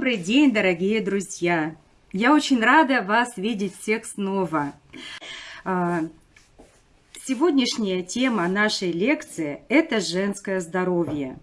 Добрый день, дорогие друзья! Я очень рада вас видеть всех снова. А, сегодняшняя тема нашей лекции – это женское здоровье.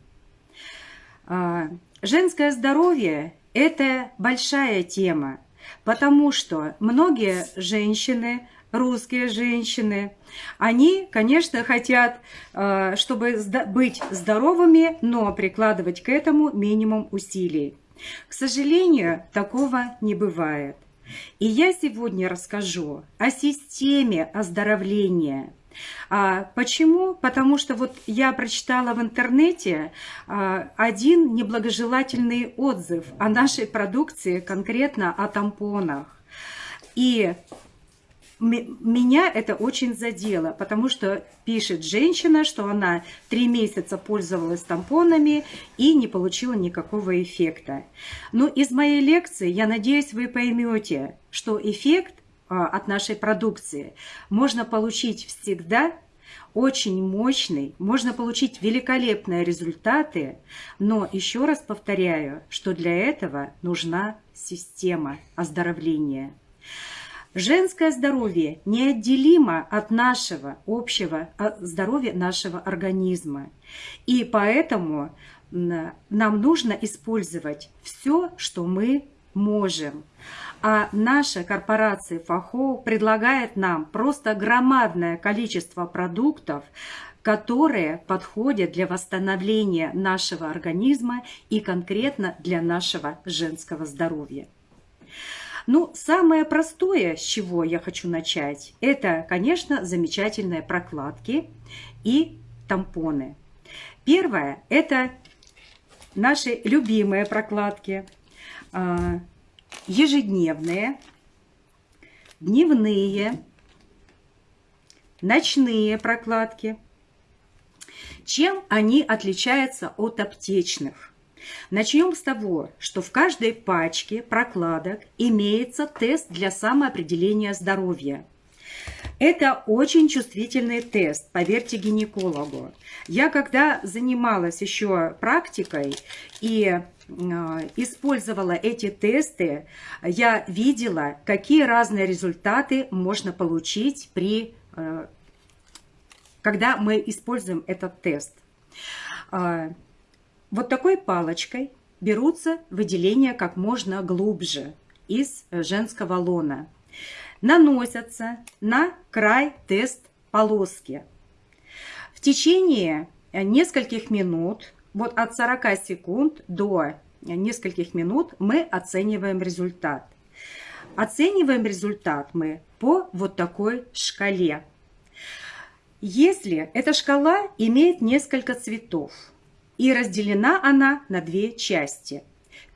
А, женское здоровье – это большая тема, потому что многие женщины русские женщины, они, конечно, хотят, а, чтобы быть здоровыми, но прикладывать к этому минимум усилий. К сожалению, такого не бывает. И я сегодня расскажу о системе оздоровления. А почему? Потому что вот я прочитала в интернете а, один неблагожелательный отзыв о нашей продукции, конкретно о тампонах. И меня это очень задело, потому что пишет женщина, что она три месяца пользовалась тампонами и не получила никакого эффекта. Но из моей лекции, я надеюсь, вы поймете, что эффект а, от нашей продукции можно получить всегда, очень мощный, можно получить великолепные результаты, но еще раз повторяю, что для этого нужна система оздоровления. Женское здоровье неотделимо от нашего общего а, здоровья нашего организма. И поэтому нам нужно использовать все, что мы можем. А наша корпорация ФАХО предлагает нам просто громадное количество продуктов, которые подходят для восстановления нашего организма и конкретно для нашего женского здоровья. Ну, самое простое, с чего я хочу начать, это, конечно, замечательные прокладки и тампоны. Первое – это наши любимые прокладки, а, ежедневные, дневные, ночные прокладки. Чем они отличаются от аптечных? Начнем с того, что в каждой пачке прокладок имеется тест для самоопределения здоровья. Это очень чувствительный тест, поверьте гинекологу. Я когда занималась еще практикой и э, использовала эти тесты, я видела, какие разные результаты можно получить при, э, когда мы используем этот тест. Вот такой палочкой берутся выделения как можно глубже из женского лона. Наносятся на край тест полоски. В течение нескольких минут, вот от 40 секунд до нескольких минут мы оцениваем результат. Оцениваем результат мы по вот такой шкале. Если эта шкала имеет несколько цветов, и разделена она на две части.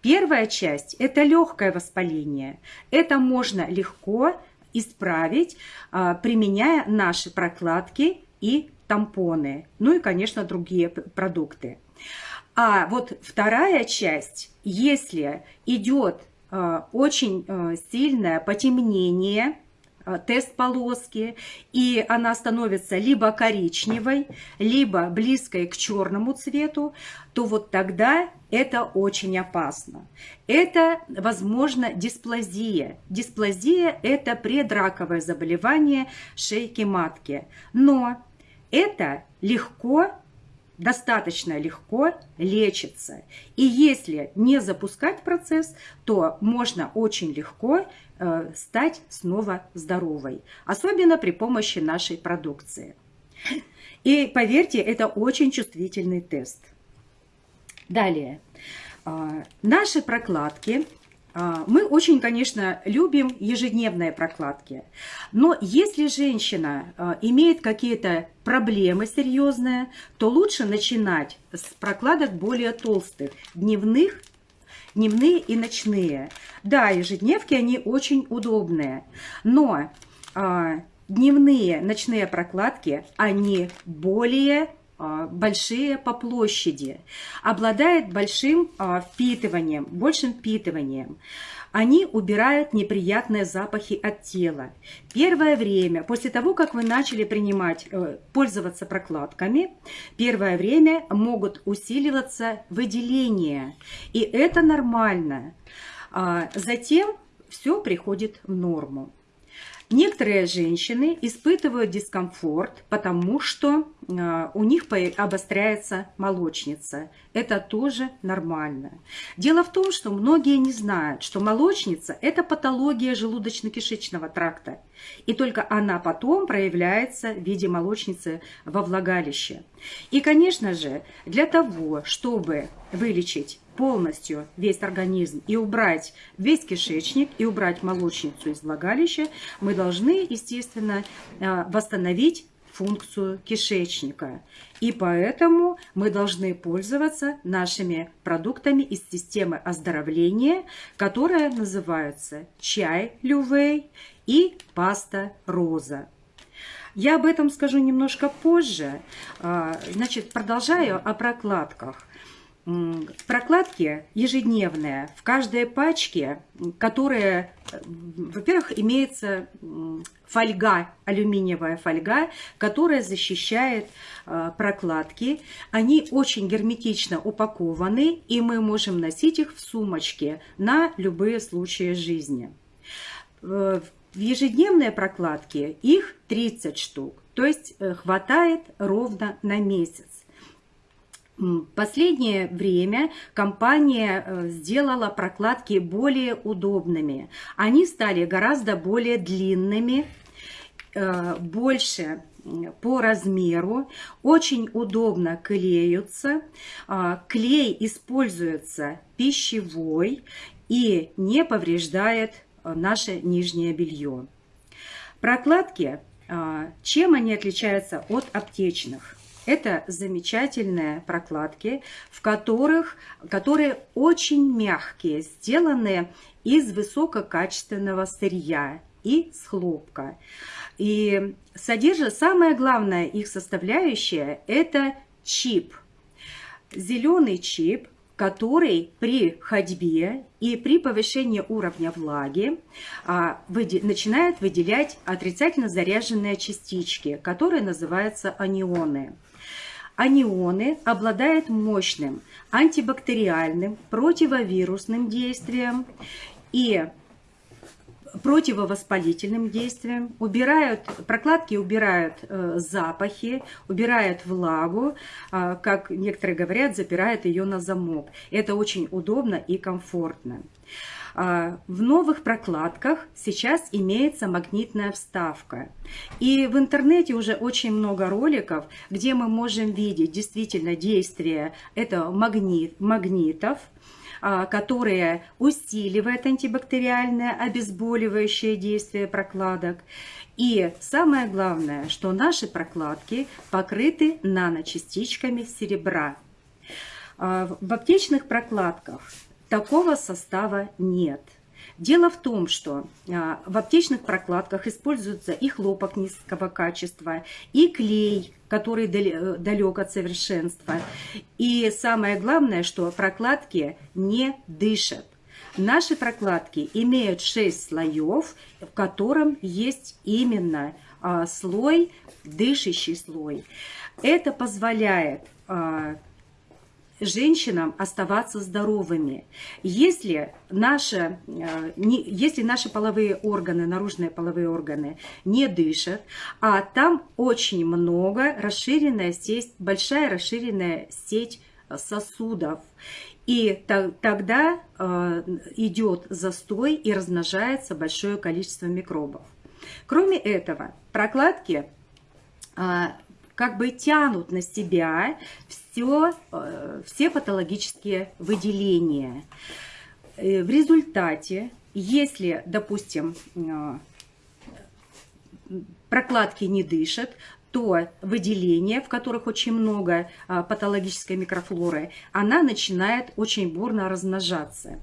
Первая часть – это легкое воспаление. Это можно легко исправить, а, применяя наши прокладки и тампоны, ну и, конечно, другие продукты. А вот вторая часть, если идет а, очень а, сильное потемнение – тест полоски, и она становится либо коричневой, либо близкой к черному цвету, то вот тогда это очень опасно. Это, возможно, дисплазия. Дисплазия – это предраковое заболевание шейки матки. Но это легко достаточно легко лечится. И если не запускать процесс, то можно очень легко э, стать снова здоровой, особенно при помощи нашей продукции. И поверьте, это очень чувствительный тест. Далее. Э, наши прокладки а, мы очень, конечно, любим ежедневные прокладки, но если женщина имеет какие-то проблемы серьезные, то лучше начинать с прокладок более толстых, дневных, дневные и ночные. Да, ежедневки, они очень удобные, но а, дневные, ночные прокладки, они более а, большие по площади, обладает большим а, впитыванием, большим впитыванием. Они убирают неприятные запахи от тела. Первое время, после того, как вы начали принимать, э, пользоваться прокладками, первое время могут усиливаться выделения. И это нормально. А затем все приходит в норму. Некоторые женщины испытывают дискомфорт, потому что э, у них обостряется молочница. Это тоже нормально. Дело в том, что многие не знают, что молочница – это патология желудочно-кишечного тракта. И только она потом проявляется в виде молочницы во влагалище. И, конечно же, для того, чтобы вылечить полностью весь организм и убрать весь кишечник, и убрать молочницу из влагалища, мы должны, естественно, а, восстановить функцию кишечника. И поэтому мы должны пользоваться нашими продуктами из системы оздоровления, которая называется чай лювей и паста роза. Я об этом скажу немножко позже. А, значит, продолжаю о прокладках. Прокладки ежедневные в каждой пачке, которая, во-первых, имеется фольга, алюминиевая фольга, которая защищает а, прокладки. Они очень герметично упакованы, и мы можем носить их в сумочке на любые случаи жизни. В ежедневные прокладки их 30 штук, то есть э, хватает ровно на месяц. Последнее время компания э, сделала прокладки более удобными. Они стали гораздо более длинными, э, больше по размеру, очень удобно клеются. А, клей используется пищевой и не повреждает э, наше нижнее белье. Прокладки, а, чем они отличаются от аптечных? Это замечательные прокладки, в которых, которые очень мягкие, сделаны из высококачественного сырья и с хлопка. И содержит, самое главное их составляющая – это чип. Зеленый чип, который при ходьбе и при повышении уровня влаги а, выде, начинает выделять отрицательно заряженные частички, которые называются анионы. Анионы обладают мощным антибактериальным, противовирусным действием и противовоспалительным действием, убирают, прокладки убирают э, запахи, убирают влагу, э, как некоторые говорят, запирают ее на замок. Это очень удобно и комфортно. А, в новых прокладках сейчас имеется магнитная вставка. И в интернете уже очень много роликов, где мы можем видеть действительно действие этого магнит, магнитов, а, которые усиливают антибактериальное обезболивающее действие прокладок. И самое главное, что наши прокладки покрыты наночастичками серебра. А, в аптечных прокладках такого состава нет. Дело в том, что а, в аптечных прокладках используется и хлопок низкого качества, и клей, который далек от совершенства. И самое главное, что прокладки не дышат. Наши прокладки имеют 6 слоев, в котором есть именно а, слой, дышащий слой. Это позволяет а, женщинам оставаться здоровыми. Если наши, э, если наши половые органы, наружные половые органы не дышат, а там очень много расширенная сеть, большая расширенная сеть сосудов. И тогда э, идет застой и размножается большое количество микробов. Кроме этого, прокладки э, как бы тянут на себя все, э, все патологические выделения. Э, в результате, если, допустим, э, прокладки не дышат, то выделение, в которых очень много патологической микрофлоры, она начинает очень бурно размножаться.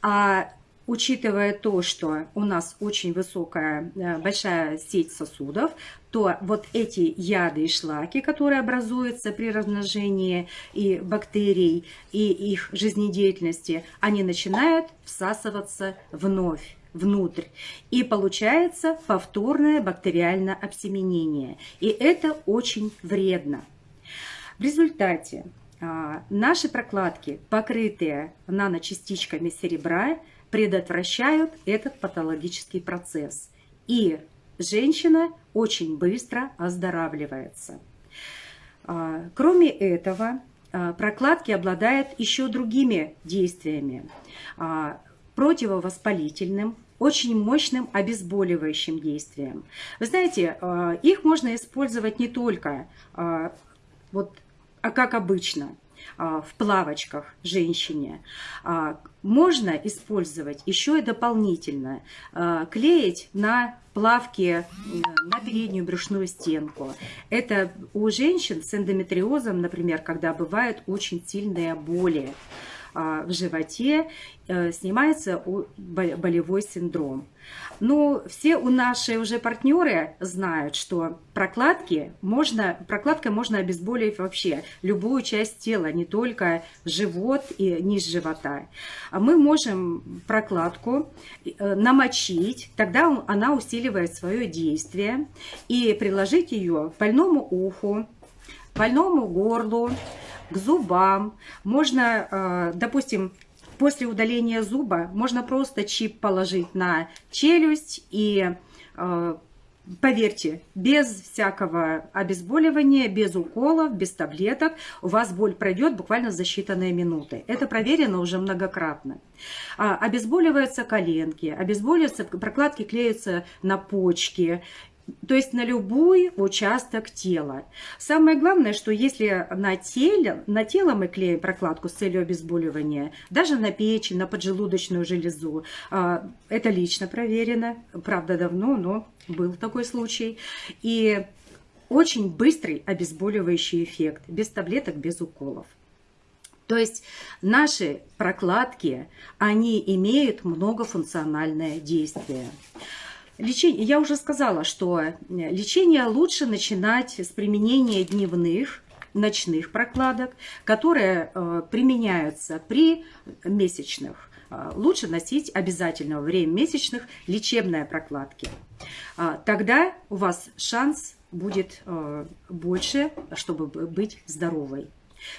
А учитывая то, что у нас очень высокая, э, большая сеть сосудов, то вот эти яды и шлаки, которые образуются при размножении и бактерий, и их жизнедеятельности, они начинают всасываться вновь внутрь. И получается повторное бактериальное обсеменение. И это очень вредно. В результате а, наши прокладки, покрытые наночастичками серебра, предотвращают этот патологический процесс. И женщина очень быстро оздоравливается. А, кроме этого, а, прокладки обладают еще другими действиями. А, противовоспалительным, очень мощным обезболивающим действием. Вы знаете, их можно использовать не только вот, как обычно, в плавочках женщине. Можно использовать еще и дополнительно, клеить на плавки на переднюю брюшную стенку. Это у женщин с эндометриозом, например, когда бывают очень сильные боли а, в животе, э, снимается болевой синдром. Но все у наши уже партнеры знают, что прокладки можно, прокладкой можно обезболить вообще любую часть тела, не только живот и низ живота. А мы можем прокладку э, намочить, тогда она усиливает свое действие, и приложить ее к больному уху, больному горлу, к зубам. Можно, э, допустим, После удаления зуба можно просто чип положить на челюсть и э, Поверьте, без всякого обезболивания, без уколов, без таблеток у вас боль пройдет буквально за считанные минуты. Это проверено уже многократно. А, обезболиваются коленки, обезболиваются, прокладки клеятся на почки то есть на любой участок тела. Самое главное, что если на, теле, на тело мы клеим прокладку с целью обезболивания, даже на печень, на поджелудочную железу, а, это лично проверено, правда давно, но был такой случай. И очень быстрый обезболивающий эффект, без таблеток, без уколов. То есть наши прокладки, они имеют многофункциональное действие. Лечение, я уже сказала, что э, лечение лучше начинать с применения дневных, ночных прокладок, которые э, применяются при месячных. Э, лучше носить обязательно во время месячных лечебные прокладки. Тогда у вас шанс будет больше, чтобы быть здоровой.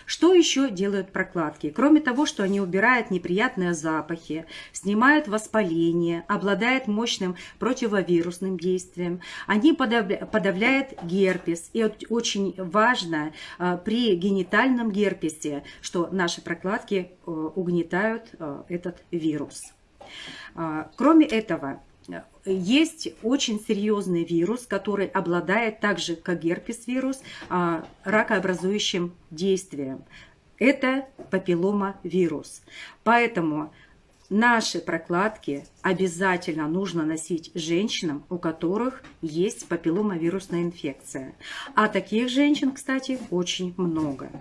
Что еще делают прокладки? Кроме того, что они убирают неприятные запахи, снимают воспаление, обладают мощным противовирусным действием, они подавляют герпес. И очень важно а, при генитальном герпесе, что наши прокладки э, угнетают э, этот вирус. Кроме этого, есть очень серьезный вирус, который обладает так же, как герпес-вирус, а, ракообразующим действием. Это папиллома-вирус. Поэтому Наши прокладки обязательно нужно носить женщинам, у которых есть папилломавирусная инфекция. А таких женщин, кстати, очень много.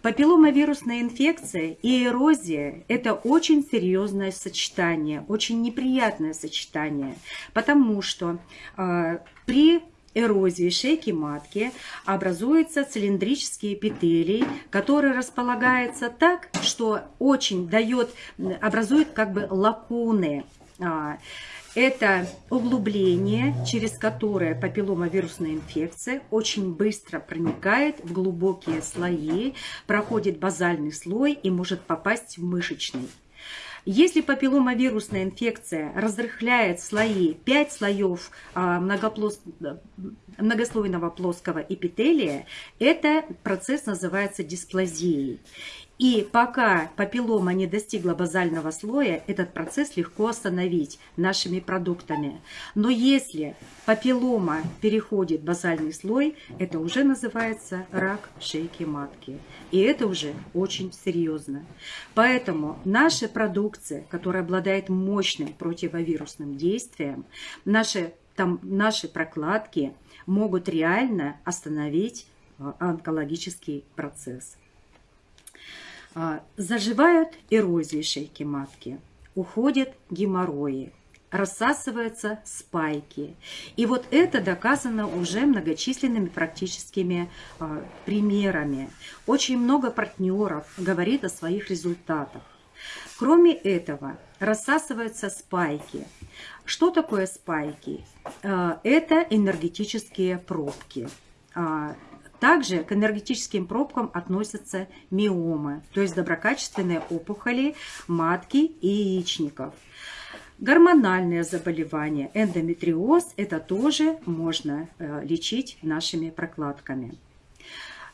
Папилломавирусная инфекция и эрозия – это очень серьезное сочетание, очень неприятное сочетание, потому что э, при эрозии шейки матки образуются цилиндрические эпителий, которые располагаются так, что очень дает, образует как бы лакуны. А, это углубление, через которое папилломавирусная инфекция очень быстро проникает в глубокие слои, проходит базальный слой и может попасть в мышечный. Если папилломавирусная инфекция разрыхляет слои, 5 слоев а, многослойного плоского эпителия, это процесс называется дисплазией. И пока папиллома не достигла базального слоя, этот процесс легко остановить нашими продуктами. Но если папиллома переходит базальный слой, это уже называется рак шейки матки. И это уже очень серьезно. Поэтому наша продукция, которая обладает мощным противовирусным действием, наши, там, наши прокладки могут реально остановить э, онкологический процесс. А, заживают эрозии шейки матки. уходят геморрои, рассасываются спайки. И вот это доказано уже многочисленными практическими э, примерами. Очень много партнеров говорит о своих результатах. Кроме этого, рассасываются спайки. Что такое спайки? Э, это энергетические пробки. А, также к энергетическим пробкам относятся миомы, то есть доброкачественные опухоли матки и яичников. Гормональные заболевания, эндометриоз, это тоже можно э, лечить нашими прокладками.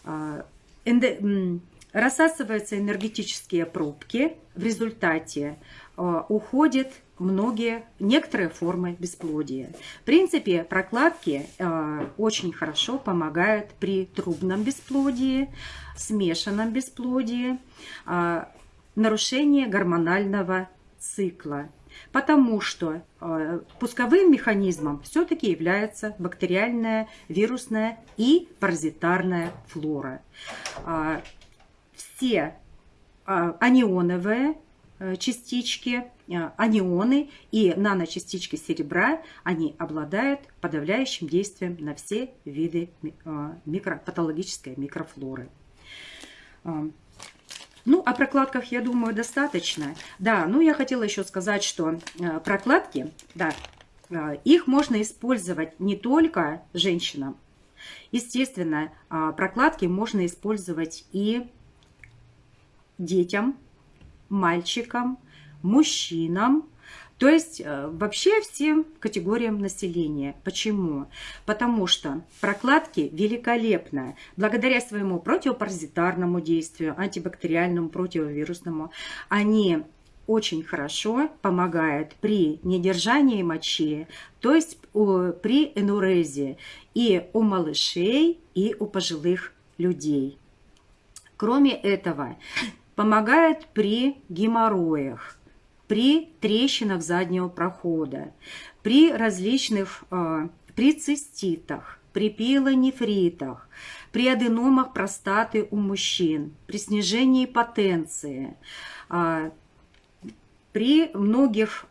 А, эндо... Рассасываются энергетические пробки, в результате э, уходят многие, некоторые формы бесплодия. В принципе, прокладки э, очень хорошо помогают при трубном бесплодии, смешанном бесплодии, э, нарушении гормонального цикла. Потому что э, пусковым механизмом все-таки является бактериальная, вирусная и паразитарная флора. Э, все э, анионовые Э, частички, э, анионы и наночастички серебра, они обладают подавляющим действием на все виды микро, патологической микрофлоры. Ну, о прокладках, я думаю, достаточно. Да, ну, я хотела еще сказать, что прокладки, да, их можно использовать не только женщинам. Естественно, прокладки можно использовать и детям, мальчикам, мужчинам, то есть э, вообще всем категориям населения. Почему? Потому что прокладки великолепно, благодаря своему противопаразитарному действию, антибактериальному, противовирусному, они очень хорошо помогают при недержании мочи, то есть при энурезе и у малышей, и у пожилых людей. Кроме этого, Помогает при геморроях, при трещинах заднего прохода, при различных, э, при циститах, при пилонефритах, при аденомах простаты у мужчин, при снижении потенции, э, при многих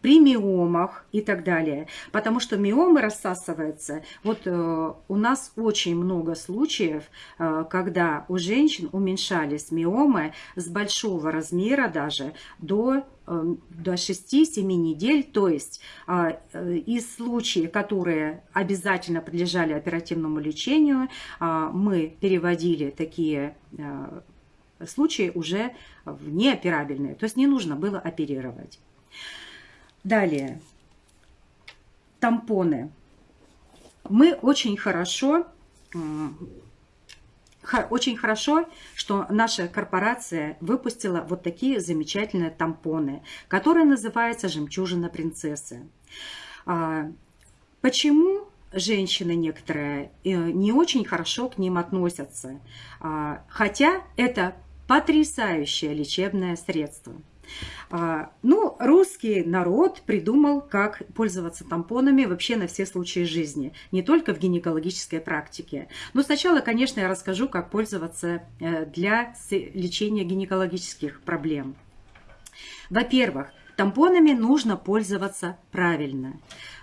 при миомах и так далее. Потому что миомы рассасываются. Вот э, у нас очень много случаев, э, когда у женщин уменьшались миомы с большого размера даже до э, до 6-7 недель, то есть э, из случаев, которые обязательно подлежали оперативному лечению, э, мы переводили такие э, случаи уже в неоперабельные, то есть не нужно было оперировать. Далее. Тампоны. Мы очень хорошо, очень хорошо, что наша корпорация выпустила вот такие замечательные тампоны, которые называются «Жемчужина принцессы». А, почему женщины некоторые э, не очень хорошо к ним относятся? А, хотя это потрясающее лечебное средство. А, ну, русский народ придумал, как пользоваться тампонами вообще на все случаи жизни, не только в гинекологической практике. Но сначала, конечно, я расскажу, как пользоваться э, для лечения гинекологических проблем. Во-первых, тампонами нужно пользоваться правильно.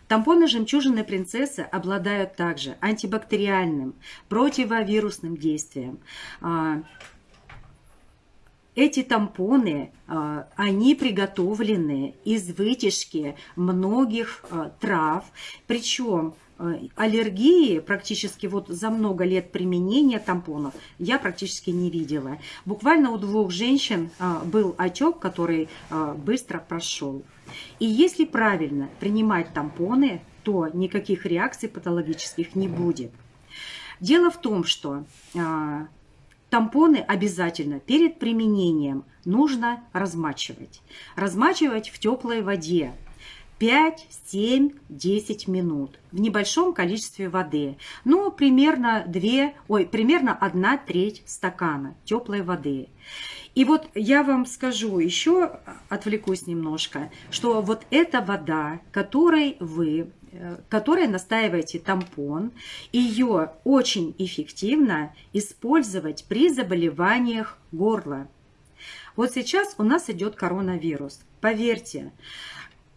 Тампоны жемчужины принцессы обладают также антибактериальным, противовирусным действием, а, эти тампоны, а, они приготовлены из вытяжки многих а, трав, причем а, аллергии практически вот за много лет применения тампонов я практически не видела. Буквально у двух женщин был отек, который быстро прошел. И если правильно принимать тампоны, то никаких реакций патологических не будет. Дело в том, что Тампоны обязательно перед применением нужно размачивать. Размачивать в теплой воде 5, 7, 10 минут в небольшом количестве воды. Ну, примерно 2, ой, примерно 1 треть стакана теплой воды. И вот я вам скажу еще, отвлекусь немножко, что вот эта вода, которой вы которой настаиваете тампон, ее очень эффективно использовать при заболеваниях горла. Вот сейчас у нас идет коронавирус. Поверьте,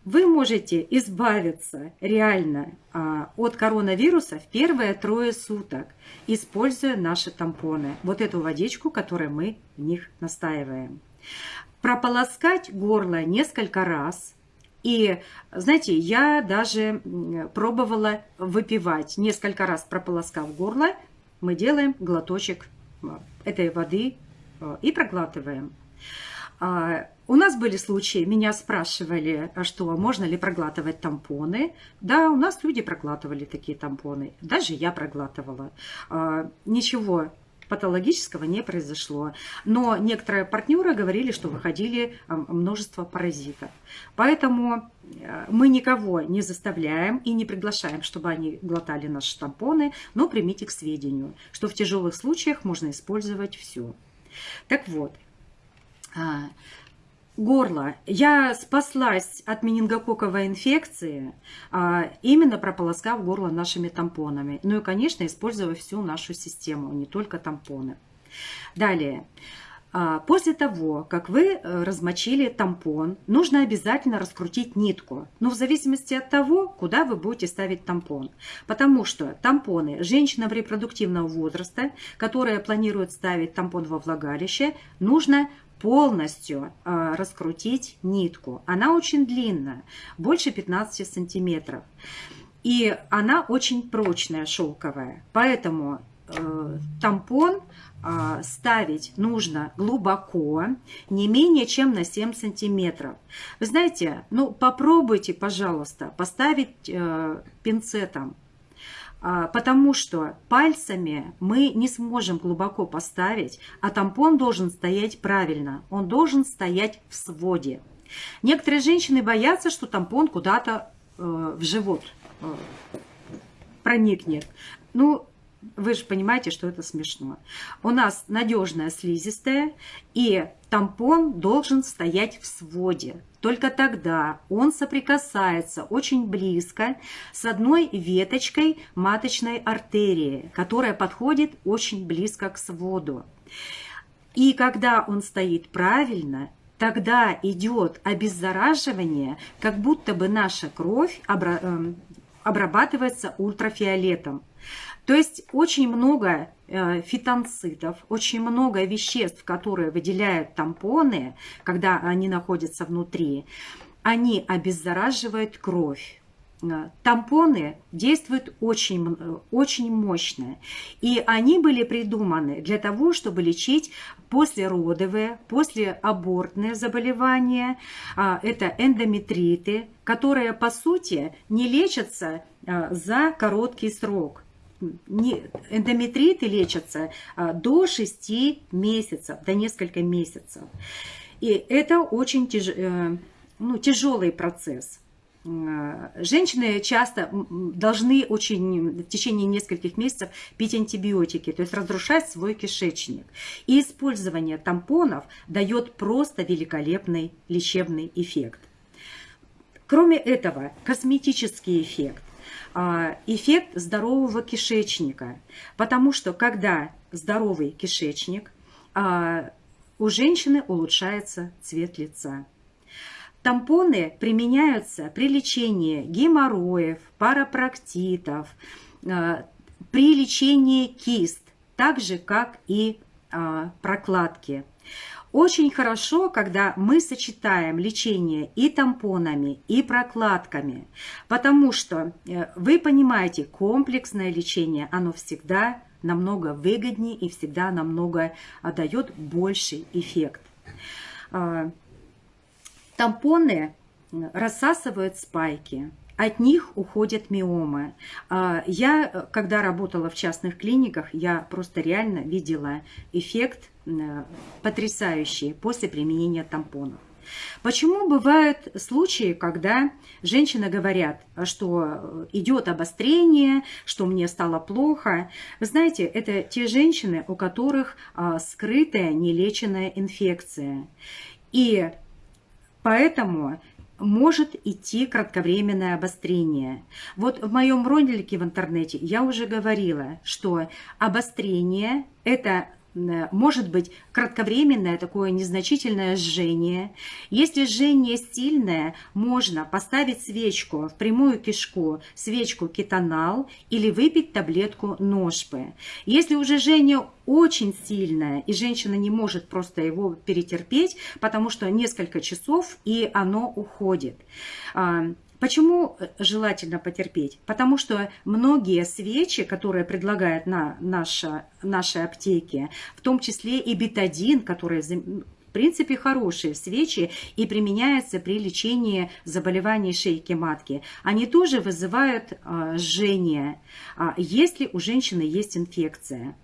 вы можете избавиться реально а, от коронавируса в первые трое суток, используя наши тампоны. Вот эту водичку, которую мы в них настаиваем. Прополоскать горло несколько раз. И, знаете, я даже пробовала выпивать. Несколько раз прополоскав горло, мы делаем глоточек а, этой воды а, и проглатываем. А, у нас были случаи, меня спрашивали, а что, можно ли проглатывать тампоны. Да, у нас люди проглатывали такие тампоны. Даже я проглатывала. А, ничего патологического не произошло. Но некоторые партнеры говорили, что выходили множество паразитов. Поэтому мы никого не заставляем и не приглашаем, чтобы они глотали наши тампоны, но примите к сведению, что в тяжелых случаях можно использовать все. Так вот, а, горло. Я спаслась от менингококковой инфекции, а, именно прополоскав горло нашими тампонами. Ну и, конечно, используя всю нашу систему, не только тампоны. Далее. А, после того, как вы э, размочили тампон, нужно обязательно раскрутить нитку. Но в зависимости от того, куда вы будете ставить тампон. Потому что тампоны женщинам репродуктивного возраста, которая планирует ставить тампон во влагалище, нужно полностью э, раскрутить нитку. Она очень длинная, больше 15 сантиметров. И она очень прочная, шелковая. Поэтому э, тампон э, ставить нужно глубоко, не менее чем на 7 сантиметров. Вы знаете, ну попробуйте, пожалуйста, поставить э, пинцетом потому что пальцами мы не сможем глубоко поставить, а тампон должен стоять правильно, он должен стоять в своде. Некоторые женщины боятся, что тампон куда-то э, в живот э, проникнет. Ну, вы же понимаете, что это смешно. У нас надежная слизистая, и тампон должен стоять в своде. Только тогда он соприкасается очень близко с одной веточкой маточной артерии, которая подходит очень близко к своду. И когда он стоит правильно, тогда идет обеззараживание, как будто бы наша кровь эм, обрабатывается ультрафиолетом. То есть очень много э, фитонцидов, очень много веществ, которые выделяют тампоны, когда они находятся внутри, они обеззараживают кровь. Э, тампоны действуют очень, э, очень мощно. И они были придуманы для того, чтобы лечить послеродовые, послеабортные заболевания. А, это эндометриты, которые, по сути, не лечатся за короткий срок не, эндометриты лечатся а, до 6 месяцев, до несколько месяцев. И это очень тяж, э, ну, тяжелый процесс. А, женщины часто должны очень в течение нескольких месяцев пить антибиотики, то есть разрушать свой кишечник. И использование тампонов дает просто великолепный лечебный эффект. Кроме этого, косметический эффект. А, эффект здорового кишечника. Потому что когда здоровый кишечник, а, у женщины улучшается цвет лица. Тампоны применяются при лечении геморроев, парапроктитов, а, при лечении кист, так же, как и прокладки. Очень хорошо, когда мы сочетаем лечение и тампонами, и прокладками, потому что э, вы понимаете, комплексное лечение, оно всегда намного выгоднее и всегда намного а, дает больший эффект. А, тампоны рассасывают спайки, от них уходят миомы. А, я, э, когда работала в частных клиниках, я просто реально видела эффект Э, потрясающие после применения тампонов. Почему бывают случаи, когда женщины говорят, что идет обострение, что мне стало плохо? Вы знаете, это те женщины, у которых а, скрытая нелеченная инфекция. И поэтому может идти кратковременное обострение. Вот в моем ролике в интернете я уже говорила, что обострение – это может быть кратковременное такое незначительное жжение. Если жжение сильное, можно поставить свечку в прямую кишку, свечку кетонал или выпить таблетку ножпы. Если уже жжение очень сильное, и женщина не может просто его перетерпеть, потому что несколько часов, и оно уходит. А, Почему э, желательно потерпеть? Потому что многие свечи, которые предлагают на наша, наши аптеки, в том числе и бетадин, который в принципе хорошие свечи и применяются при лечении заболеваний шейки матки. Они тоже вызывают э, жжение, э, если у женщины есть инфекция.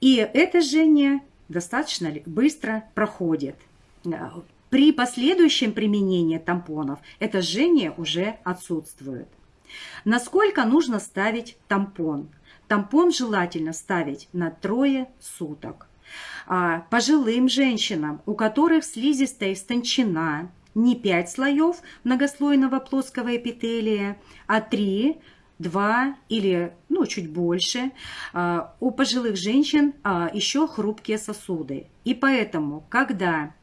И это жжение достаточно быстро проходит. При последующем применении тампонов это жжение уже отсутствует. Насколько нужно ставить тампон? Тампон желательно ставить на трое суток. А пожилым женщинам, у которых слизистая истончена, не 5 слоев многослойного плоского эпителия, а 3 два или ну, чуть больше. А, у пожилых женщин а, еще хрупкие сосуды. И поэтому, когда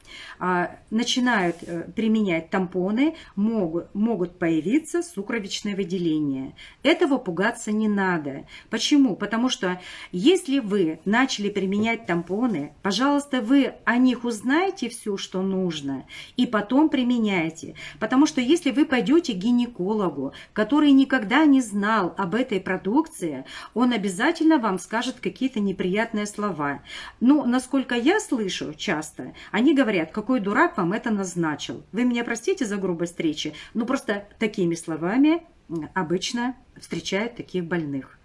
начинают э, применять тампоны, могут, могут появиться сукровичное выделение. Этого пугаться не надо. Почему? Потому что если вы начали применять тампоны, пожалуйста, вы о них узнаете все, что нужно, и потом применяйте. Потому что если вы пойдете к гинекологу, который никогда не знал об этой продукции, он обязательно вам скажет какие-то неприятные слова. Но, насколько я слышу часто, они говорят, какой дурак вам это назначил. Вы меня простите за грубость речи, но просто такими словами обычно встречают таких больных.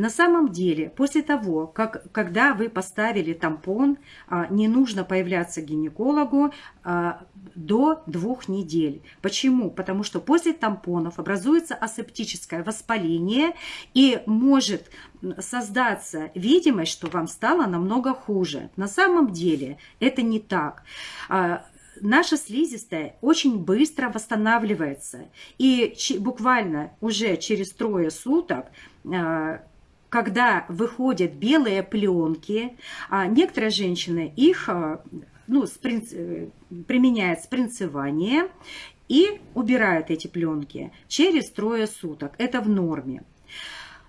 На самом деле, после того, как, когда вы поставили тампон, а, не нужно появляться гинекологу а, до двух недель. Почему? Потому что после тампонов образуется асептическое воспаление и может создаться видимость, что вам стало намного хуже. На самом деле это не так а, наша слизистая очень быстро восстанавливается. И буквально уже через трое суток когда выходят белые пленки, а некоторые женщины их а, ну, спринц, э, применяют спринцевание и убирают эти пленки через трое суток. Это в норме.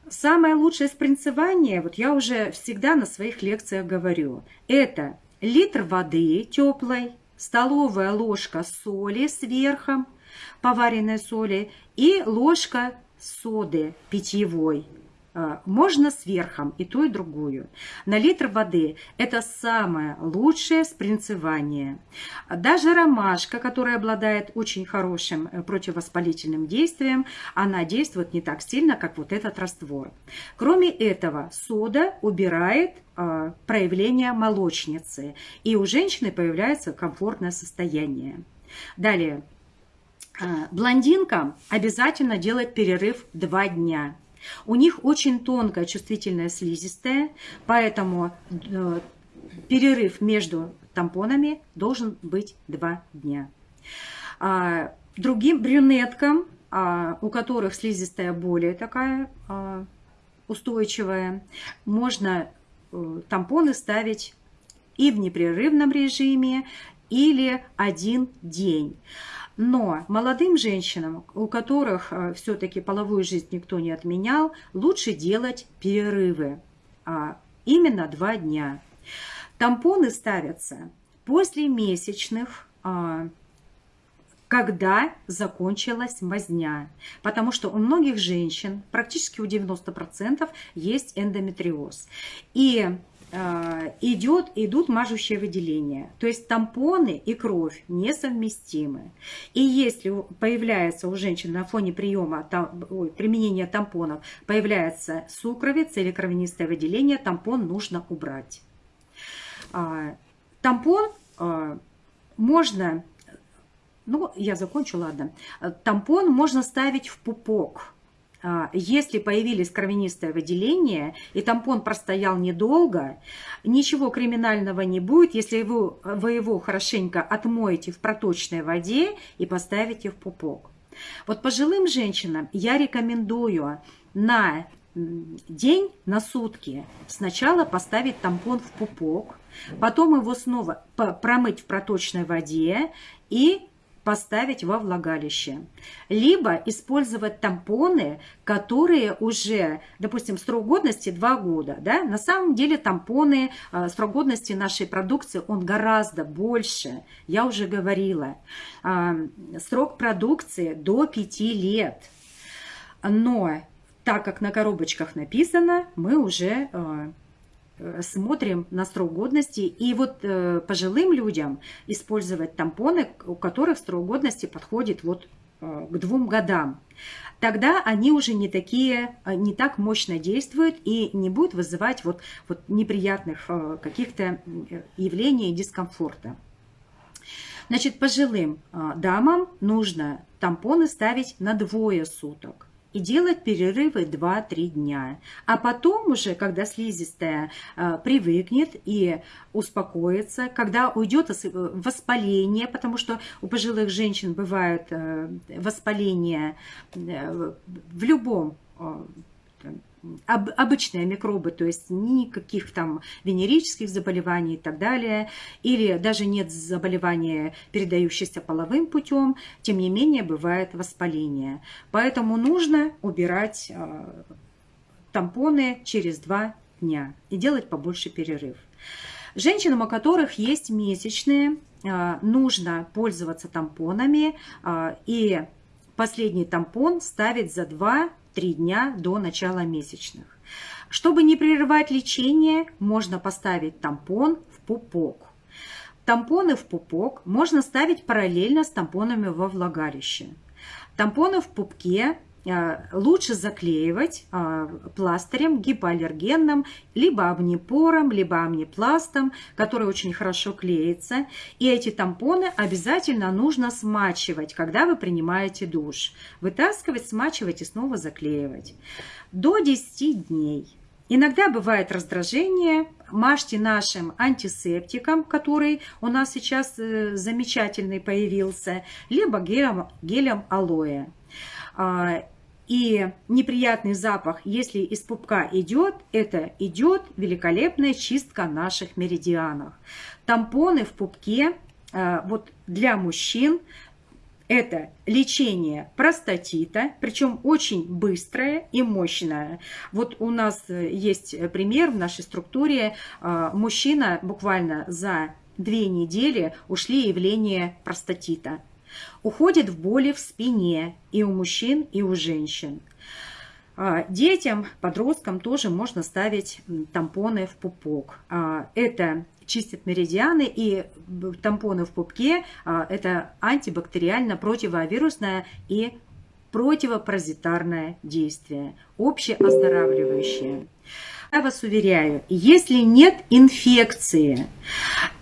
Самое лучшее спринцевание, вот я уже всегда на своих лекциях говорю, это литр воды теплой, столовая ложка соли сверху, поваренной соли и ложка соды питьевой можно с верхом и ту, и другую. На литр воды это самое лучшее спринцевание. Даже ромашка, которая обладает очень хорошим э, противовоспалительным действием, она действует не так сильно, как вот этот раствор. Кроме этого, сода убирает а, проявление молочницы, и у женщины появляется комфортное состояние. Далее, а, блондинкам обязательно делать перерыв 2 дня. У них очень тонкая чувствительная слизистая, поэтому э, перерыв между тампонами должен быть 2 дня. А, другим брюнеткам, а, у которых слизистая более такая а, устойчивая, можно э, тампоны ставить и в непрерывном режиме, или один день. Но молодым женщинам, у которых э, все-таки половую жизнь никто не отменял, лучше делать перерывы, а именно два дня. Тампоны ставятся после месячных, а, когда закончилась мазня. Потому что у многих женщин, практически у 90%, есть эндометриоз. И идет, идут мажущие выделения. То есть тампоны и кровь несовместимы. И если появляется у женщин на фоне приема, там, ой, применения тампонов, появляется сукровица или кровянистое выделение, тампон нужно убрать. А, тампон а, можно, ну я закончу, ладно. Тампон можно ставить в пупок если появились кровянистое выделение, и тампон простоял недолго, ничего криминального не будет, если вы, вы его хорошенько отмоете в проточной воде и поставите в пупок. Вот пожилым женщинам я рекомендую на день на сутки сначала поставить тампон в пупок, потом его снова промыть в проточной воде и поставить во влагалище. Либо использовать тампоны, которые уже, допустим, срок годности 2 года. Да? На самом деле тампоны, э, срок годности нашей продукции, он гораздо больше. Я уже говорила. А, срок продукции до 5 лет. Но так как на коробочках написано, мы уже э, смотрим на срок годности. И вот э, пожилым людям использовать тампоны, у которых срок годности подходит вот э, к двум годам. Тогда они уже не такие, не так мощно действуют и не будут вызывать вот, вот неприятных каких-то явлений дискомфорта. Значит, пожилым дамам нужно тампоны ставить на двое суток и делать перерывы 2-3 дня. А потом уже, когда слизистая э, привыкнет и успокоится, когда уйдет воспаление, потому что у пожилых женщин бывает э, воспаление э, в любом об, обычные микробы, то есть никаких там венерических заболеваний и так далее, или даже нет заболевания, передающихся половым путем, тем не менее бывает воспаление. Поэтому нужно убирать э, тампоны через два дня и делать побольше перерыв. Женщинам, у которых есть месячные, э, нужно пользоваться тампонами э, и последний тампон ставить за 2 3 дня до начала месячных. Чтобы не прерывать лечение, можно поставить тампон в пупок. Тампоны в пупок можно ставить параллельно с тампонами во влагалище. Тампоны в пупке лучше заклеивать э, пластырем гипоаллергенным, либо амнипором, либо амнипластом, который очень хорошо клеится. И эти тампоны обязательно нужно смачивать, когда вы принимаете душ. Вытаскивать, смачивать и снова заклеивать. До 10 дней. Иногда бывает раздражение, мажьте нашим антисептиком, который у нас сейчас э, замечательный появился, либо гелем, гелем алоэ. И неприятный запах, если из пупка идет, это идет великолепная чистка наших меридианов. Тампоны в пупке а, вот для мужчин это лечение простатита, причем очень быстрое и мощное. Вот у нас есть пример в нашей структуре. А, мужчина буквально за две недели ушли явления простатита. Уходит в боли в спине и у мужчин, и у женщин. А, детям, подросткам тоже можно ставить тампоны в пупок. А, это чистит меридианы и тампоны в пупке а, – это антибактериально противовирусное и противопаразитарное действие, общеоздоравливающее. Я вас уверяю, если нет инфекции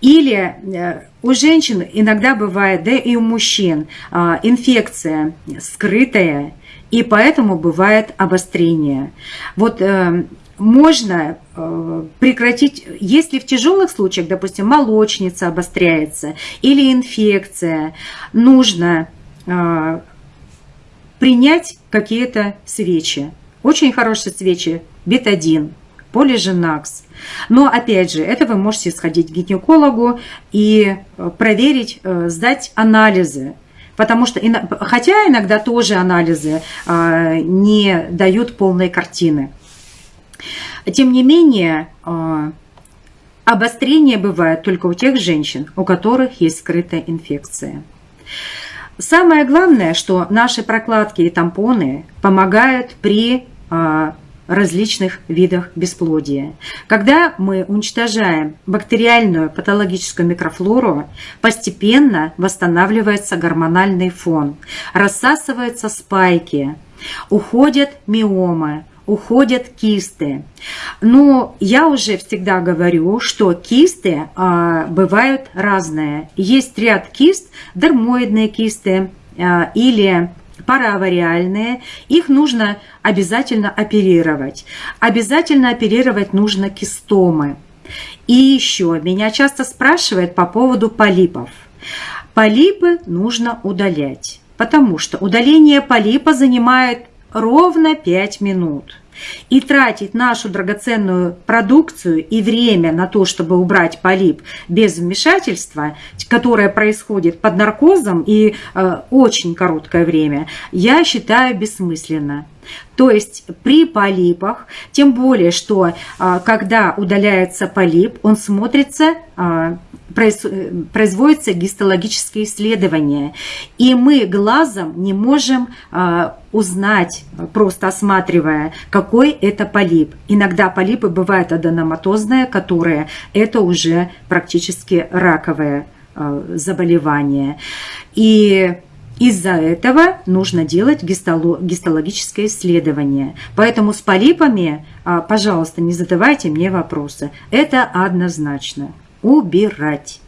или э, у женщин иногда бывает, да и у мужчин, а, инфекция скрытая, и поэтому бывает обострение. Вот э, можно э, прекратить, если в тяжелых случаях, допустим, молочница обостряется или инфекция, нужно принять какие-то свечи. Очень хорошие свечи, бетадин, полиженакс. Но опять же, это вы можете сходить к гинекологу и э, проверить, э, сдать анализы. Потому что, хотя иногда тоже анализы э, не дают полной картины. Тем не менее, обострение бывает только у тех женщин, у которых есть скрытая инфекция. Самое главное, что наши прокладки и тампоны помогают при различных видах бесплодия. Когда мы уничтожаем бактериальную патологическую микрофлору, постепенно восстанавливается гормональный фон, рассасываются спайки, уходят миомы, уходят кисты. Но я уже всегда говорю, что кисты а, бывают разные. Есть ряд кист, дермоидные кисты а, или параавариальные, их нужно обязательно оперировать. Обязательно оперировать нужно кистомы. И еще меня часто спрашивают по поводу полипов. Полипы нужно удалять, потому что удаление полипа занимает ровно 5 минут. И тратить нашу драгоценную продукцию и время на то, чтобы убрать полип без вмешательства, которое происходит под наркозом и э, очень короткое время, я считаю бессмысленно. То есть при полипах, тем более, что а, когда удаляется полип, он смотрится, а, производится гистологическое исследование, и мы глазом не можем а, узнать, просто осматривая, какой это полип. Иногда полипы бывают аденоматозные, которые это уже практически раковое заболевание. И из-за этого нужно делать гистологическое исследование. Поэтому с полипами, а, пожалуйста, не задавайте мне вопросы. Это однозначно. Убирать.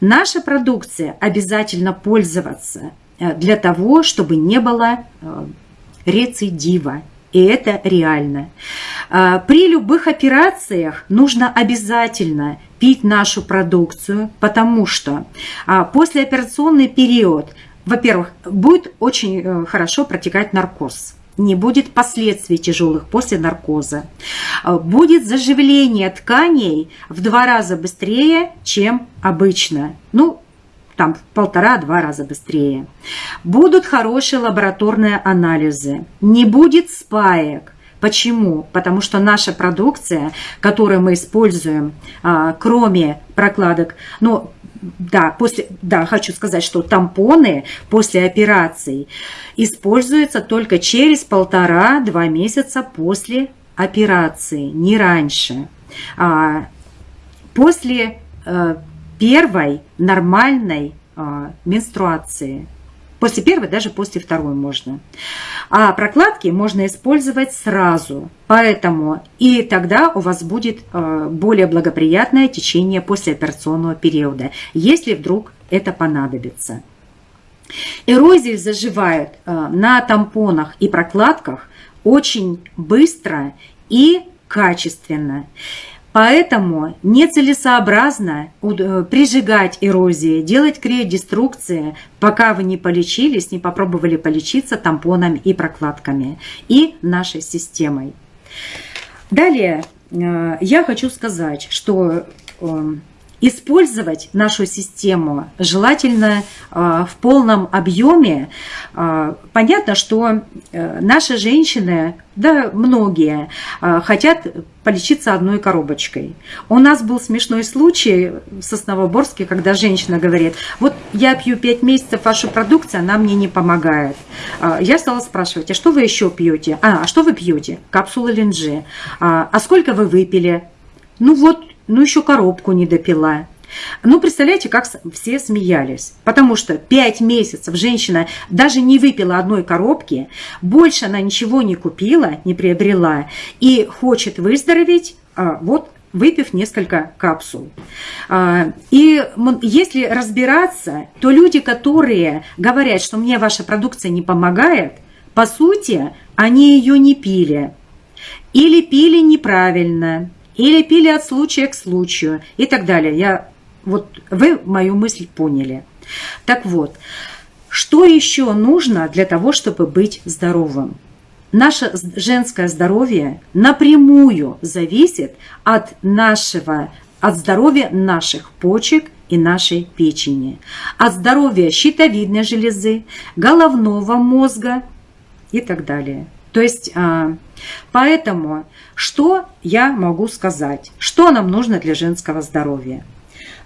Наша продукция обязательно пользоваться э, для того, чтобы не было э, рецидива. И это реально. А, при любых операциях нужно обязательно пить нашу продукцию, потому что а, послеоперационный период во-первых, будет очень э, хорошо протекать наркоз не будет последствий тяжелых после наркоза. Э, будет заживление тканей в два раза быстрее, чем обычно. Ну, там в полтора-два раза быстрее. Будут хорошие лабораторные анализы. Не будет спаек. Почему? Потому что наша продукция, которую мы используем, а, кроме прокладок, ну, да, после, да, хочу сказать, что тампоны после операций используются только через полтора-два месяца после операции, не раньше. А, после а, первой нормальной а, менструации. После первой, даже после второй можно. А прокладки можно использовать сразу. Поэтому и тогда у вас будет э, более благоприятное течение послеоперационного периода, если вдруг это понадобится. Эрозии заживают э, на тампонах и прокладках очень быстро и качественно. Поэтому нецелесообразно э, прижигать эрозии, делать криодеструкции, пока вы не полечились, не попробовали полечиться тампонами и прокладками и нашей системой. Далее э, я хочу сказать, что эм, использовать нашу систему желательно э, в полном объеме. Э, понятно, что э, наши женщины, да многие, хотят полечиться одной коробочкой. У нас был смешной случай в Сосновоборске, когда женщина говорит, вот я пью 5 месяцев вашу продукцию, она мне не помогает. Я стала спрашивать, а что вы еще пьете? А, а что вы пьете? Капсулы линджи. А, а сколько вы выпили? Ну вот ну еще коробку не допила. Ну, представляете, как все смеялись. Потому что 5 месяцев женщина даже не выпила одной коробки, больше она ничего не купила, не приобрела, и хочет выздороветь, а, вот выпив несколько капсул. А, и если разбираться, то люди, которые говорят, что мне ваша продукция не помогает, по сути, они ее не пили. Или пили неправильно, или пили от случая к случаю и так далее. Я, вот вы мою мысль поняли. Так вот, что еще нужно для того, чтобы быть здоровым? Наше женское здоровье напрямую зависит от нашего, от здоровья наших почек и нашей печени, от здоровья щитовидной железы, головного мозга и так далее. То есть, а, поэтому, что я могу сказать? Что нам нужно для женского здоровья?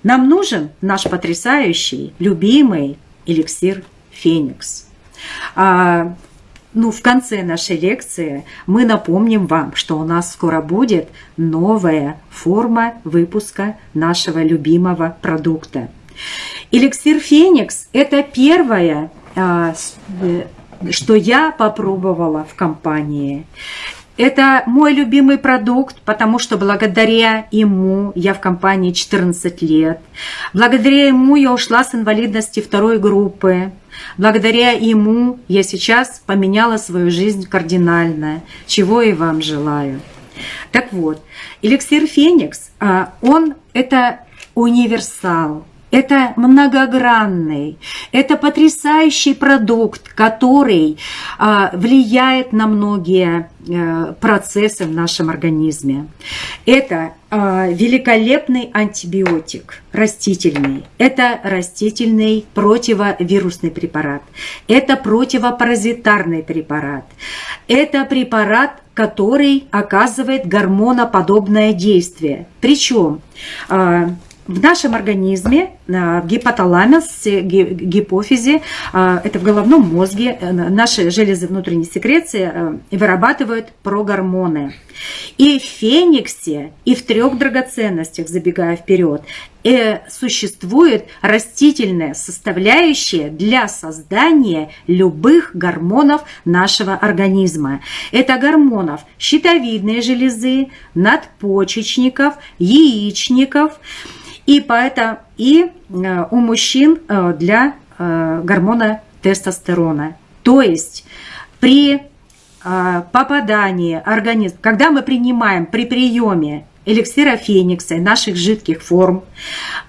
Нам нужен наш потрясающий, любимый эликсир «Феникс». А, ну, в конце нашей лекции мы напомним вам, что у нас скоро будет новая форма выпуска нашего любимого продукта. Эликсир «Феникс» – это первая а, что я попробовала в компании. Это мой любимый продукт, потому что благодаря ему я в компании 14 лет. Благодаря ему я ушла с инвалидности второй группы. Благодаря ему я сейчас поменяла свою жизнь кардинально, чего и вам желаю. Так вот, эликсир Феникс, а, он это универсал. Это многогранный, это потрясающий продукт, который а, влияет на многие а, процессы в нашем организме. Это а, великолепный антибиотик растительный. Это растительный противовирусный препарат. Это противопаразитарный препарат. Это препарат, который оказывает гормоноподобное действие. Причем а, в нашем организме, в гипоталамусе, гипофизе, а, это в головном мозге, э, наши железы внутренней секреции э, вырабатывают прогормоны. И в фениксе, и в трех драгоценностях, забегая вперед, э, существует растительная составляющая для создания любых гормонов нашего организма. Это гормонов щитовидной железы, надпочечников, яичников, и поэтому и э, у мужчин э, для э, гормона тестостерона. То есть при попадании организм, когда мы принимаем при приеме эликсира феникса и наших жидких форм,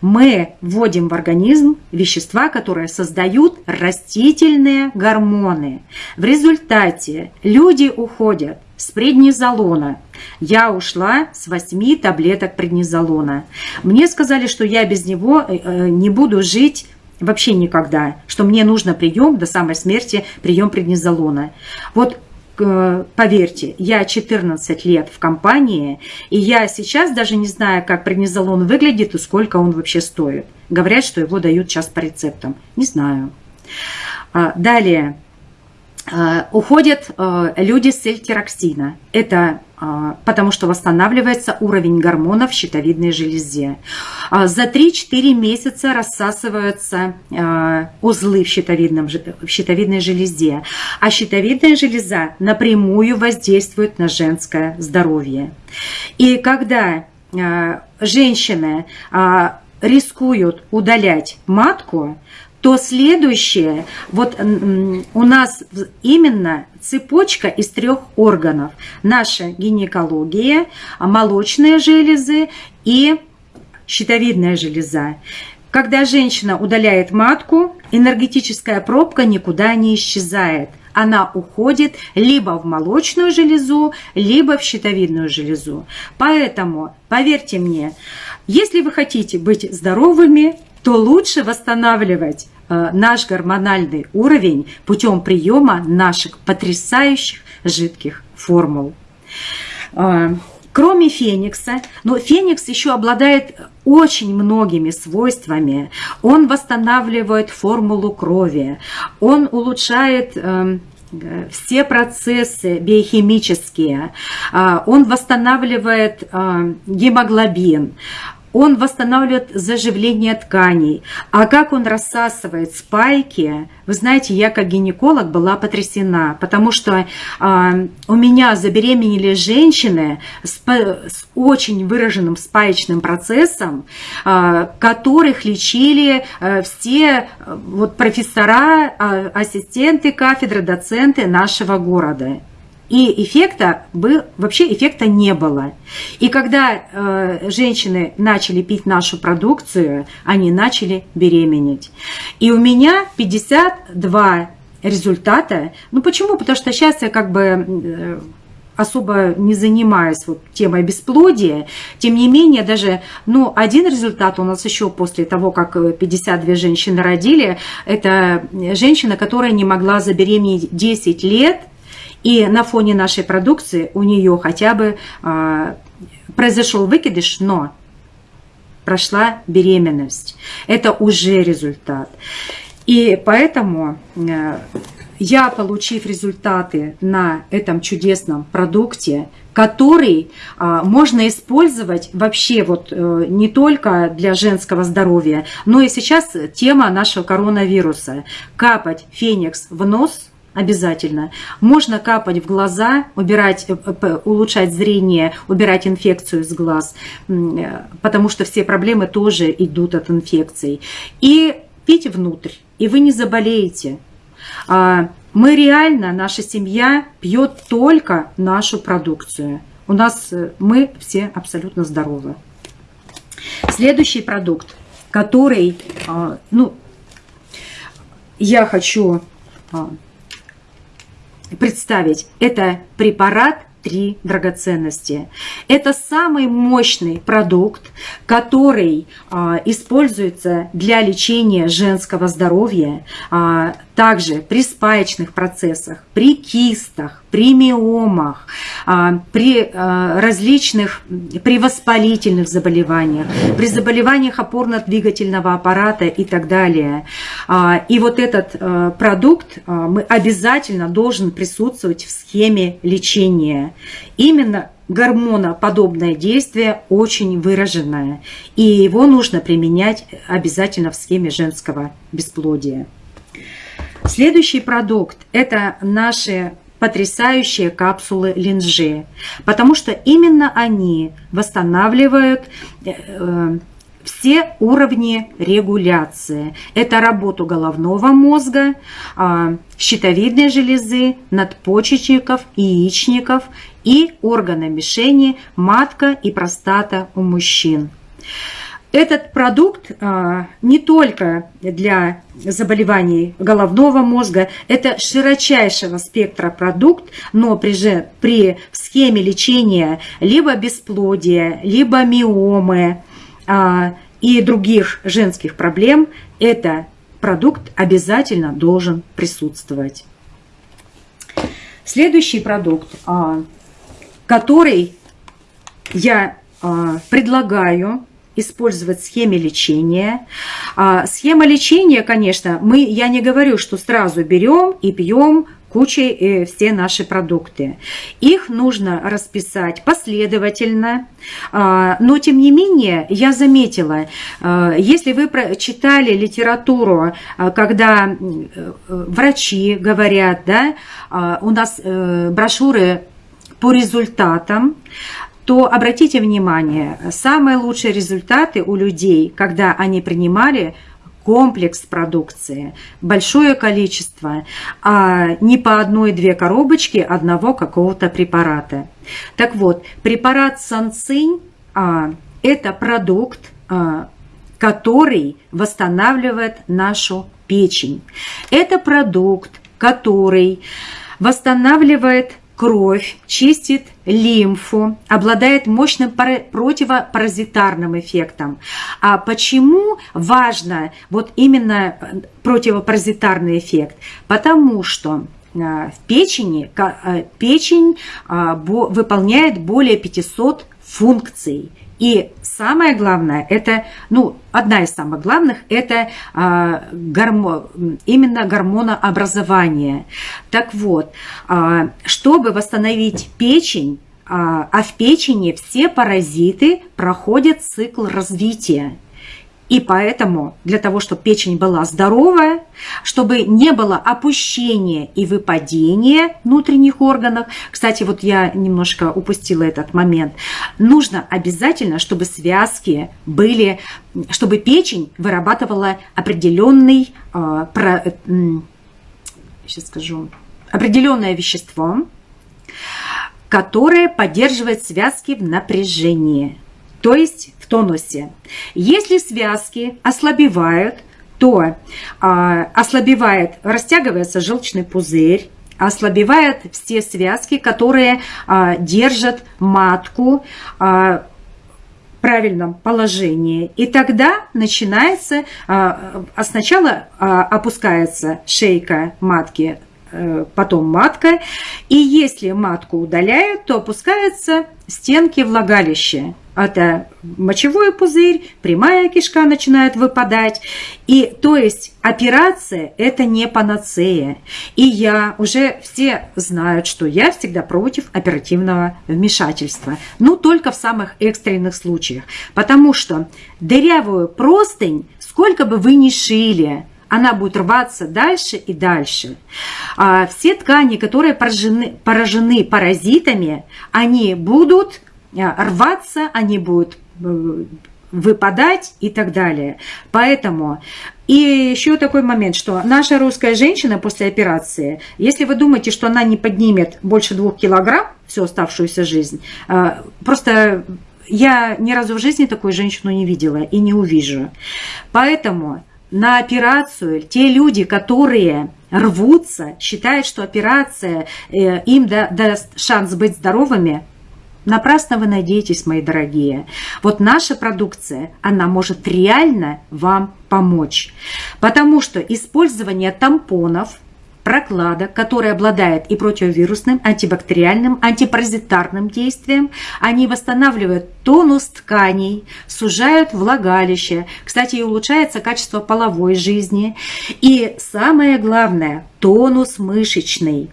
мы вводим в организм вещества, которые создают растительные гормоны. В результате люди уходят с преднизолона. Я ушла с 8 таблеток преднизолона. Мне сказали, что я без него э, э, не буду жить вообще никогда, что мне нужно прием до самой смерти, прием преднизолона. Вот э, поверьте, я 14 лет в компании, и я сейчас даже не знаю, как преднизолон выглядит и сколько он вообще стоит. Говорят, что его дают сейчас по рецептам. Не знаю. А, далее. Э, уходят э, люди с эльтироксина. Это э, потому что восстанавливается уровень гормонов в щитовидной железе. За 3-4 месяца рассасываются узлы в, щитовидном, в щитовидной железе, а щитовидная железа напрямую воздействует на женское здоровье. И когда женщины рискуют удалять матку, то следующее, вот у нас именно цепочка из трех органов. Наша гинекология, молочные железы и щитовидная железа. Когда женщина удаляет матку, энергетическая пробка никуда не исчезает. Она уходит либо в молочную железу, либо в щитовидную железу. Поэтому, поверьте мне, если вы хотите быть здоровыми, то лучше восстанавливать э, наш гормональный уровень путем приема наших потрясающих жидких формул. Э, кроме феникса, но феникс еще обладает очень многими свойствами. Он восстанавливает формулу крови, он улучшает э, все процессы биохимические, он восстанавливает гемоглобин, он восстанавливает заживление тканей. А как он рассасывает спайки, вы знаете, я как гинеколог была потрясена, потому что э, у меня забеременели женщины с, с очень выраженным спаечным процессом, э, которых лечили э, все э, вот, профессора, э, ассистенты кафедры, доценты нашего города. И эффекта был, вообще эффекта не было. И когда э, женщины начали пить нашу продукцию, они начали беременеть. И у меня 52 результата. Ну почему? Потому что сейчас я как бы э, особо не занимаюсь вот темой бесплодия. Тем не менее, даже ну, один результат у нас еще после того, как 52 женщины родили, это женщина, которая не могла забеременеть 10 лет, и на фоне нашей продукции у нее хотя бы э, произошел выкидыш, но прошла беременность. Это уже результат. И поэтому э, я, получив результаты на этом чудесном продукте, который а, можно использовать вообще вот э, не только для женского здоровья, но и сейчас тема нашего коронавируса. Капать феникс в нос – обязательно. Можно капать в глаза, убирать, э, улучшать зрение, убирать инфекцию из глаз, э, потому что все проблемы тоже идут от инфекций. И пить внутрь, и вы не заболеете. А, мы реально, наша семья пьет только нашу продукцию. У нас э, мы все абсолютно здоровы. Следующий продукт который, ну, я хочу представить. Это препарат три драгоценности. Это самый мощный продукт, который а, используется для лечения женского здоровья, а, также при спаечных процессах, при кистах, при миомах, а, при а, различных, при воспалительных заболеваниях, при заболеваниях опорно-двигательного аппарата и так далее. А, и вот этот продукт мы обязательно должен присутствовать в схеме лечения. Именно гормоноподобное действие очень выраженное, и его нужно применять обязательно в схеме женского бесплодия. Следующий продукт – это наши потрясающие капсулы линжи, потому что именно они восстанавливают э, все уровни регуляции. Это работу головного мозга, э, щитовидной железы, надпочечников, яичников и органа мишени, матка и простата у мужчин. Этот продукт а, не только для заболеваний головного мозга, это широчайшего спектра продукт, но при, же, при схеме лечения либо бесплодия, либо миомы а, и других женских проблем, это продукт обязательно должен присутствовать. Следующий продукт, а, который я предлагаю использовать схеме лечения. А, схема лечения, конечно, мы, я не говорю, что сразу берем и пьем кучей э, все наши продукты. Их нужно расписать последовательно, а, но тем не менее я заметила, а, если вы читали литературу, а, когда э, врачи говорят, да, у нас э, брошюры по результатам, то обратите внимание, самые лучшие результаты у людей, когда они принимали комплекс продукции, большое количество, а не по одной-две коробочки одного какого-то препарата. Так вот, препарат Санцинь а, – это продукт, а, который восстанавливает нашу печень. Это продукт, который восстанавливает кровь, чистит лимфу, обладает мощным противопаразитарным эффектом. А почему важно вот именно э, противопаразитарный эффект? Потому что э, в печени э, печень выполняет более 500 функций. И самое главное, это, ну, одна из самых главных, это а, гормо, именно гормонообразование. Так вот, а, чтобы восстановить печень, а, а в печени все паразиты проходят цикл развития. И поэтому для того, чтобы печень была здоровая, чтобы не было опущения и выпадения внутренних органов, кстати, вот я немножко упустила этот момент, нужно обязательно, чтобы связки были, чтобы печень вырабатывала определенный, а, сейчас скажу, определенное вещество, которое поддерживает связки в напряжении – то есть в тонусе. Если связки ослабевают, то а, ослабевает, растягивается желчный пузырь, ослабевают все связки, которые а, держат матку а, в правильном положении. И тогда начинается, а, сначала а, опускается шейка матки, э, потом матка. И если матку удаляют, то опускаются стенки влагалища это мочевой пузырь, прямая кишка начинает выпадать. И то есть операция – это не панацея. И я, уже все знают, что я всегда против оперативного вмешательства. Ну, только в самых экстренных случаях. Потому что дырявую простынь, сколько бы вы ни шили, она будет рваться дальше и дальше. А все ткани, которые поражены, поражены паразитами, они будут рваться, они будут э, выпадать и так далее. Поэтому и еще такой момент, что наша русская женщина после операции, если вы думаете, что она не поднимет больше двух килограмм всю оставшуюся жизнь, э, просто я ни разу в жизни такую женщину не видела и не увижу. Поэтому на операцию те люди, которые рвутся, считают, что операция э, им даст шанс быть здоровыми, Напрасно вы надеетесь, мои дорогие. Вот наша продукция, она может реально вам помочь. Потому что использование тампонов – прокладок, который обладает и противовирусным, антибактериальным, антипаразитарным действием. Они восстанавливают тонус тканей, сужают влагалище. Кстати, и улучшается качество половой жизни. И самое главное, тонус мышечный.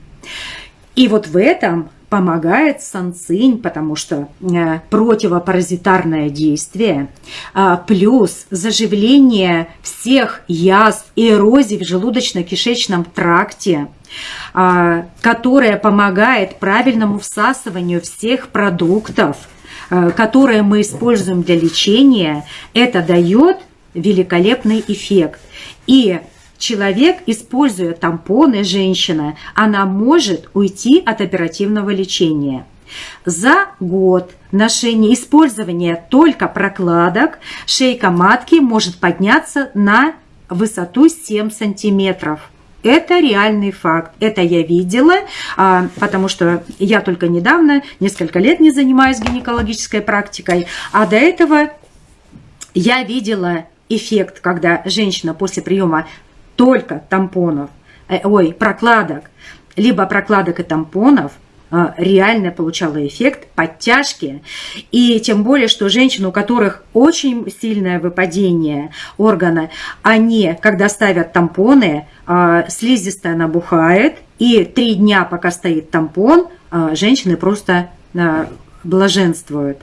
И вот в этом помогает санцинь, потому что э, противопаразитарное действие, а, плюс заживление всех язв и эрозий в желудочно-кишечном тракте, а, которая помогает правильному всасыванию всех продуктов, э, которые мы используем для лечения, это дает великолепный эффект. И человек, используя тампоны, женщина, она может уйти от оперативного лечения. За год ношения использования только прокладок шейка матки может подняться на высоту 7 сантиметров. Это реальный факт. Это я видела, а, потому что я только недавно, несколько лет не занимаюсь гинекологической практикой, а до этого я видела эффект, когда женщина после приема только тампонов, э, ой, прокладок, либо прокладок и тампонов э, реально получала эффект подтяжки. И тем более, что женщины, у которых очень сильное выпадение органа, они, когда ставят тампоны, э, слизистая набухает, и три дня, пока стоит тампон, женщины просто блаженствуют.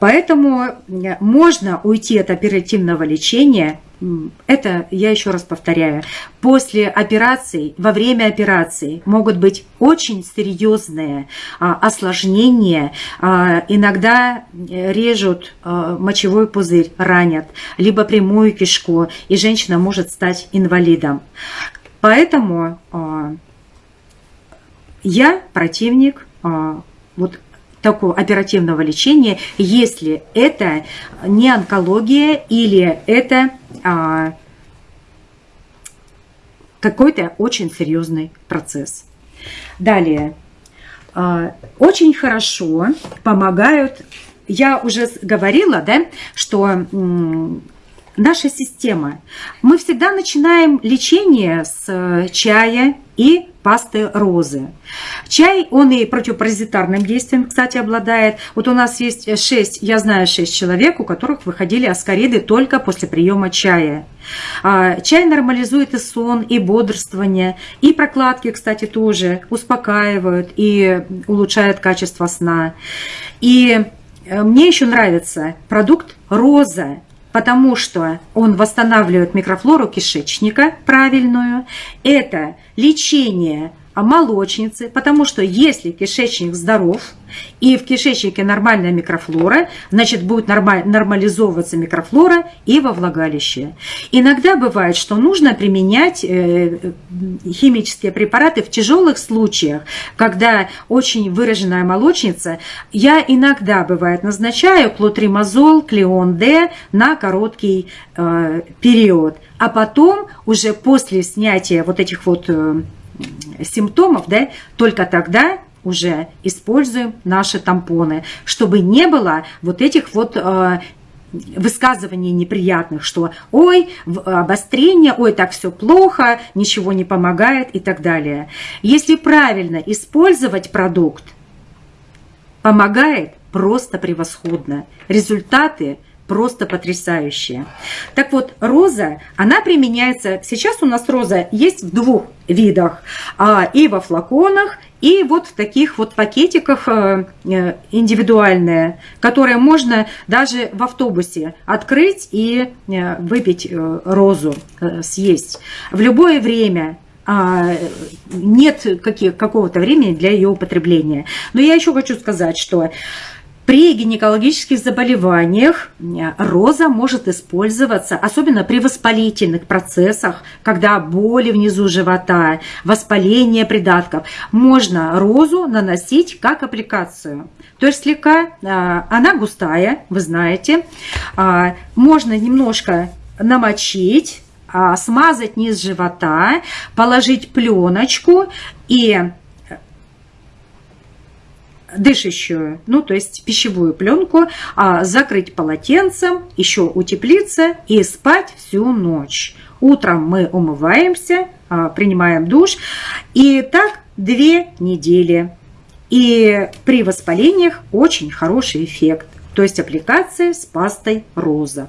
Поэтому можно уйти от оперативного лечения это, я еще раз повторяю, после операций, во время операции могут быть очень серьезные а, осложнения. А, иногда режут а, мочевой пузырь, ранят, либо прямую кишку, и женщина может стать инвалидом. Поэтому а, я противник а, вот такого оперативного лечения, если это не онкология или это а, какой-то очень серьезный процесс. Далее. А, очень хорошо помогают, я уже говорила, да, что наша система, мы всегда начинаем лечение с чая и пасты розы. Чай, он и противопаразитарным действием, кстати, обладает. Вот у нас есть 6, я знаю 6 человек, у которых выходили аскариды только после приема чая. А, чай нормализует и сон, и бодрствование, и прокладки, кстати, тоже успокаивают и улучшают качество сна. И э, мне еще нравится продукт роза потому что он восстанавливает микрофлору кишечника правильную. Это лечение молочницы, потому что если кишечник здоров и в кишечнике нормальная микрофлора, значит будет нормализовываться микрофлора и во влагалище. Иногда бывает, что нужно применять э, химические препараты в тяжелых случаях, когда очень выраженная молочница. Я иногда, бывает, назначаю клотримазол, клеон-Д на короткий э, период, а потом уже после снятия вот этих вот э, симптомов, да, только тогда уже используем наши тампоны, чтобы не было вот этих вот э, высказываний неприятных, что ой, обострение, ой, так все плохо, ничего не помогает и так далее. Если правильно использовать продукт, помогает просто превосходно. Результаты – просто потрясающие. Так вот, роза, она применяется, сейчас у нас роза есть в двух видах, а, и во флаконах, и вот в таких вот пакетиках э, э, индивидуальные, которые можно даже в автобусе открыть и э, выпить розу, съесть. В любое время а, нет какого-то времени для ее употребления. Но я еще хочу сказать, что При гинекологических заболеваниях роза может использоваться, особенно при воспалительных процессах, когда боли внизу живота, воспаление придатков. Можно розу наносить как аппликацию. То есть слегка, а, она густая, вы знаете, а, можно немножко намочить, а, смазать низ живота, положить пленочку и дышащую, ну то есть пищевую пленку, а, закрыть полотенцем, еще утеплиться и спать всю ночь. Утром мы умываемся, а, принимаем душ, и так две недели. И при воспалениях очень хороший эффект, то есть аппликация с пастой роза.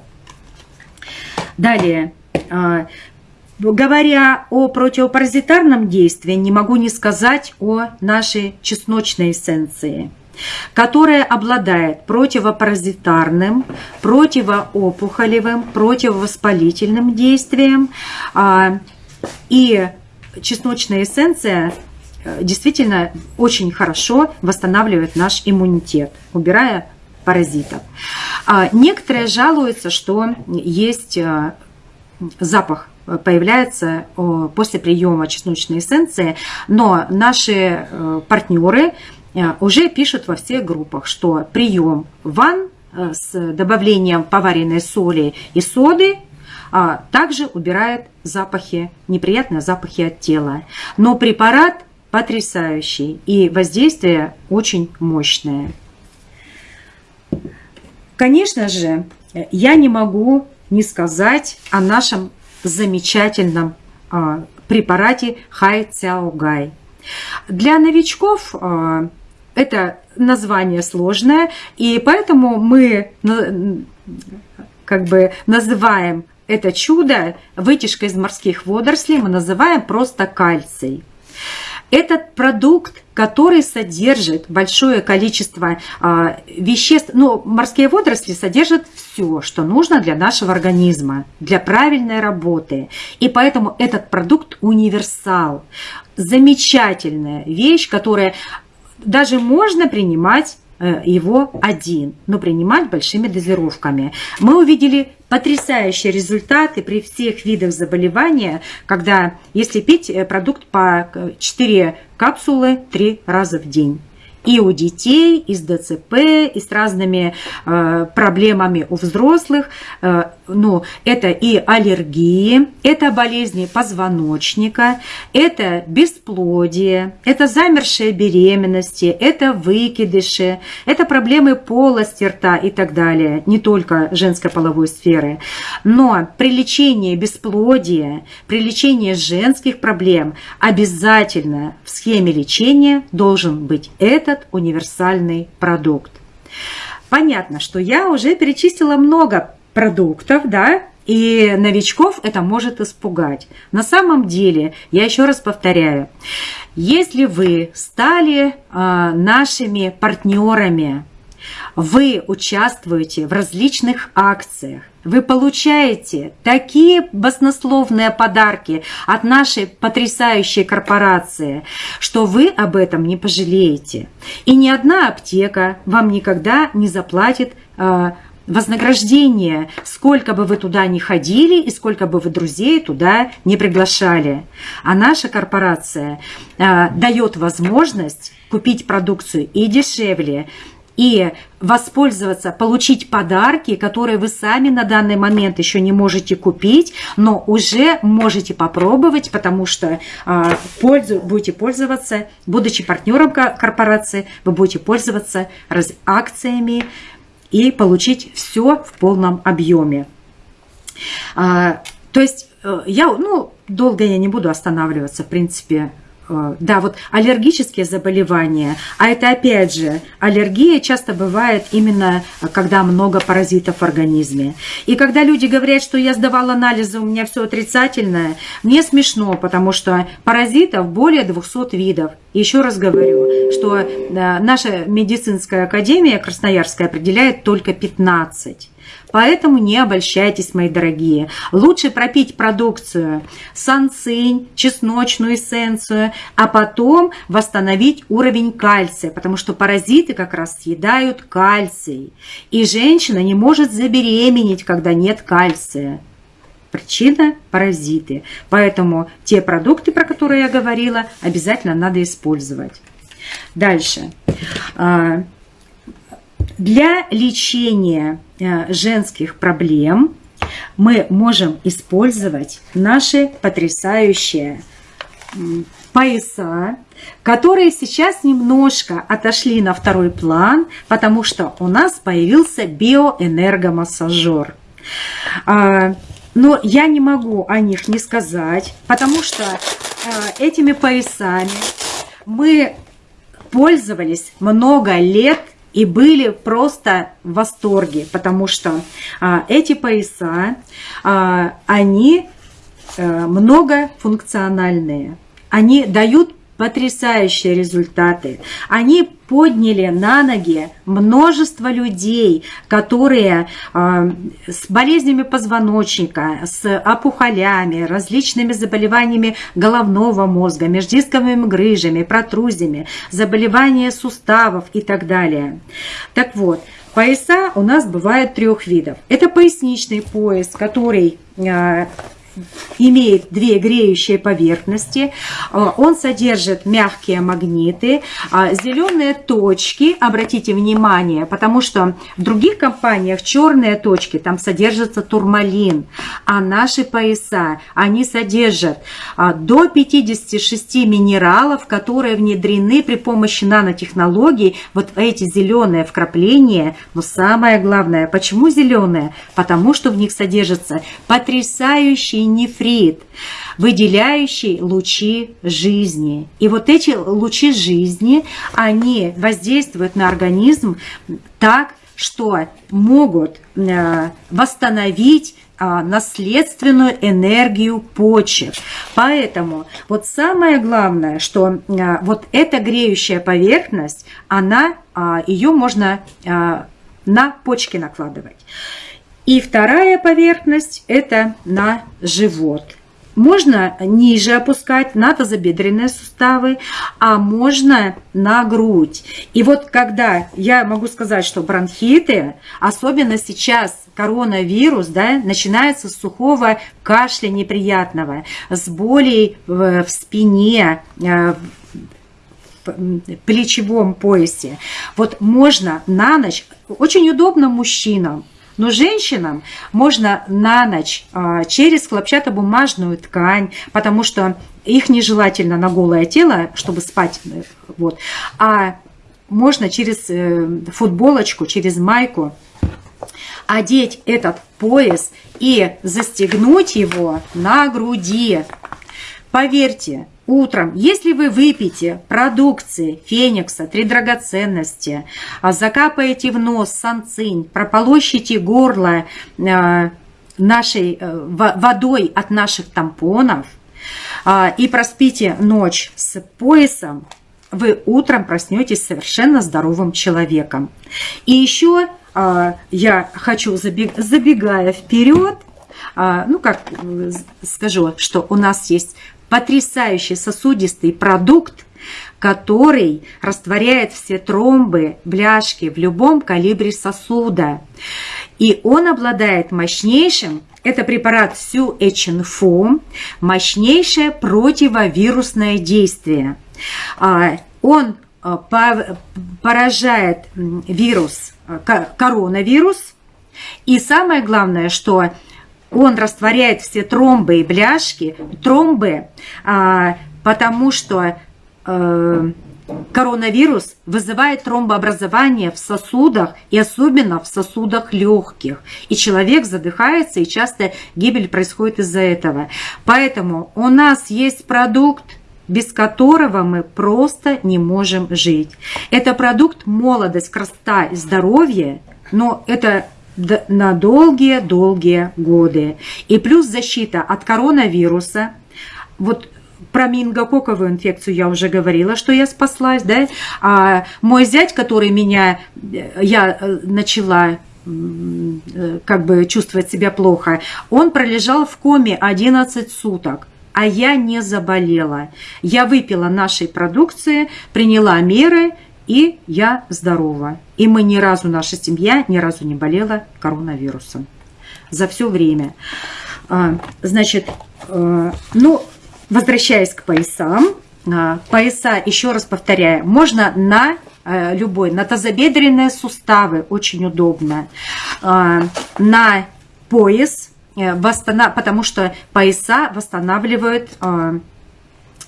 Далее, а, Говоря о противопаразитарном действии, не могу не сказать о нашей чесночной эссенции, которая обладает противопаразитарным, противоопухолевым, противовоспалительным действием. А, и чесночная эссенция э, действительно очень хорошо восстанавливает наш иммунитет, убирая паразитов. А, некоторые жалуются, что есть э, запах появляется после приема чесночной эссенции, но наши э, партнеры э, уже пишут во всех группах, что прием ван э, с добавлением поваренной соли и соды а, также убирает запахи, неприятные запахи от тела. Но препарат потрясающий и воздействие очень мощное. Конечно же, я не могу не сказать о нашем замечательном а, препарате Хай Цяо Гай. Для новичков а, это название сложное, и поэтому мы как бы называем это чудо вытяжка из морских водорослей, мы называем просто кальций. Этот продукт, который содержит большое количество э, веществ, ну, морские водоросли содержат все, что нужно для нашего организма, для правильной работы. И поэтому этот продукт универсал. Замечательная вещь, которая даже можно принимать его один, но принимать большими дозировками. Мы увидели потрясающие результаты при всех видах заболевания, когда если пить э, продукт по 4 э, капсулы 3 раза в день и у детей, и с ДЦП, и с разными э, проблемами у взрослых. Э, ну, это и аллергии, это болезни позвоночника, это бесплодие, это замершие беременности, это выкидыши, это проблемы полости рта и так далее, не только женской половой сферы. Но при лечении бесплодия, при лечении женских проблем обязательно в схеме лечения должен быть этот универсальный продукт. Понятно, что я уже перечислила много продуктов, да, и новичков это может испугать. На самом деле, я еще раз повторяю, если вы стали э, нашими партнерами, вы участвуете в различных акциях, вы получаете такие баснословные подарки от нашей потрясающей корпорации, что вы об этом не пожалеете. И ни одна аптека вам никогда не заплатит э, вознаграждение, сколько бы вы туда ни ходили и сколько бы вы друзей туда не приглашали. А наша корпорация э, дает возможность купить продукцию и дешевле, и воспользоваться, получить подарки, которые вы сами на данный момент еще не можете купить, но уже можете попробовать, потому что а, пользу, будете пользоваться, будучи партнером корпорации, вы будете пользоваться раз, акциями и получить все в полном объеме. А, то есть э, я, ну, долго я не буду останавливаться, в принципе, Э, да, вот аллергические заболевания, а это опять же, аллергия часто бывает именно, э, когда много паразитов в организме. И когда люди говорят, что я сдавал анализы, у меня все отрицательное, мне смешно, потому что паразитов более 200 видов. Еще раз говорю, что наша медицинская академия Красноярская определяет только 15. Поэтому не обольщайтесь, мои дорогие. Лучше пропить продукцию санцинь, чесночную эссенцию, а потом восстановить уровень кальция, потому что паразиты как раз съедают кальций. И женщина не может забеременеть, когда нет кальция. Причина – паразиты. Поэтому те продукты, про которые я говорила, обязательно надо использовать. Дальше. А, для лечения женских проблем мы можем использовать наши потрясающие пояса, которые сейчас немножко отошли на второй план, потому что у нас появился биоэнергомассажер. А, но я не могу о них не сказать, потому что э, этими поясами мы пользовались много лет и были просто в восторге, потому что а, эти пояса, а, они а, многофункциональные. Они дают потрясающие результаты. Они подняли на ноги множество людей, которые э, с болезнями позвоночника, с опухолями, различными заболеваниями головного мозга, междисковыми грыжами, протрузиями, заболевания суставов и так далее. Так вот, пояса у нас бывают трех видов. Это поясничный пояс, который э, имеет две греющие поверхности, а, он содержит мягкие магниты, а, зеленые точки, обратите внимание, потому что в других компаниях черные точки, там содержится турмалин, а наши пояса, они содержат а, до 56 минералов, которые внедрены при помощи нанотехнологий, вот эти зеленые вкрапления, но самое главное, почему зеленые? Потому что в них содержится потрясающий нефрит, выделяющий лучи жизни. И вот эти лучи жизни, они воздействуют на организм так, что могут э, восстановить а, наследственную энергию почек. Поэтому вот самое главное, что а, вот эта греющая поверхность, она, а, ее можно на почки накладывать. И вторая поверхность – это на живот. Можно ниже опускать на тазобедренные суставы, а можно на грудь. И вот когда я могу сказать, что бронхиты, особенно сейчас коронавирус, да, начинается с сухого кашля неприятного, с болей в, в спине, э, в плечевом поясе. Вот можно на ночь, очень удобно мужчинам, но женщинам можно на ночь а, через хлопчатобумажную ткань, потому что их нежелательно на голое тело, чтобы спать. Э, вот. А можно через э, футболочку, через майку одеть этот пояс и застегнуть его на груди. Поверьте, Утром, если вы выпьете продукции Феникса, три драгоценности, а закапаете в нос санцинь, прополощите горло э, нашей э, водой от наших тампонов а, и проспите ночь с поясом, вы утром проснетесь совершенно здоровым человеком. И еще а, я хочу, забегая вперед, ну как скажу, что у нас есть потрясающий сосудистый продукт, который растворяет все тромбы, бляшки в любом калибре сосуда. И он обладает мощнейшим, это препарат Сюэчинфо, мощнейшее противовирусное действие. А, он а, поражает вирус, а, коронавирус, и самое главное, что он растворяет все тромбы и бляшки. Тромбы, а, потому что а, коронавирус вызывает тромбообразование в сосудах и особенно в сосудах легких. И человек задыхается, и часто гибель происходит из-за этого. Поэтому у нас есть продукт, без которого мы просто не можем жить. Это продукт молодость, красота и здоровье, но это на долгие-долгие годы. И плюс защита от коронавируса. Вот про мингококковую инфекцию я уже говорила, что я спаслась, да. А мой зять, который меня, я э, начала как бы чувствовать себя плохо. Он пролежал в коме 11 суток а я не заболела. Я выпила нашей продукции, приняла меры, и я здорова. И мы ни разу, наша семья ни разу не болела коронавирусом за все время. А, значит, э, ну, возвращаясь к поясам, а, пояса, еще раз повторяю, можно на э, любой, на тазобедренные суставы, очень удобно, а, на пояс, э, потому что пояса восстанавливают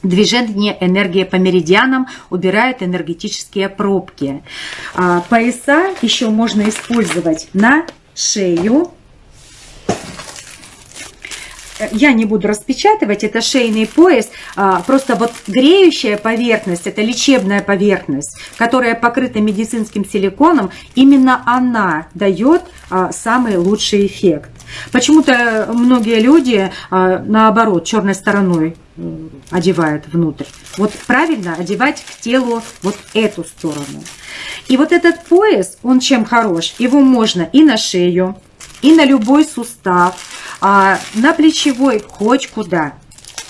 Движение энергии по меридианам убирает энергетические пробки. Пояса еще можно использовать на шею, я не буду распечатывать, это шейный пояс, а, просто вот греющая поверхность, это лечебная поверхность, которая покрыта медицинским силиконом, именно она дает а, самый лучший эффект. Почему-то многие люди, а, наоборот, черной стороной одевают внутрь. Вот правильно одевать к телу вот эту сторону. И вот этот пояс, он чем хорош? Его можно и на шею, и на любой сустав, а, на плечевой, хоть куда,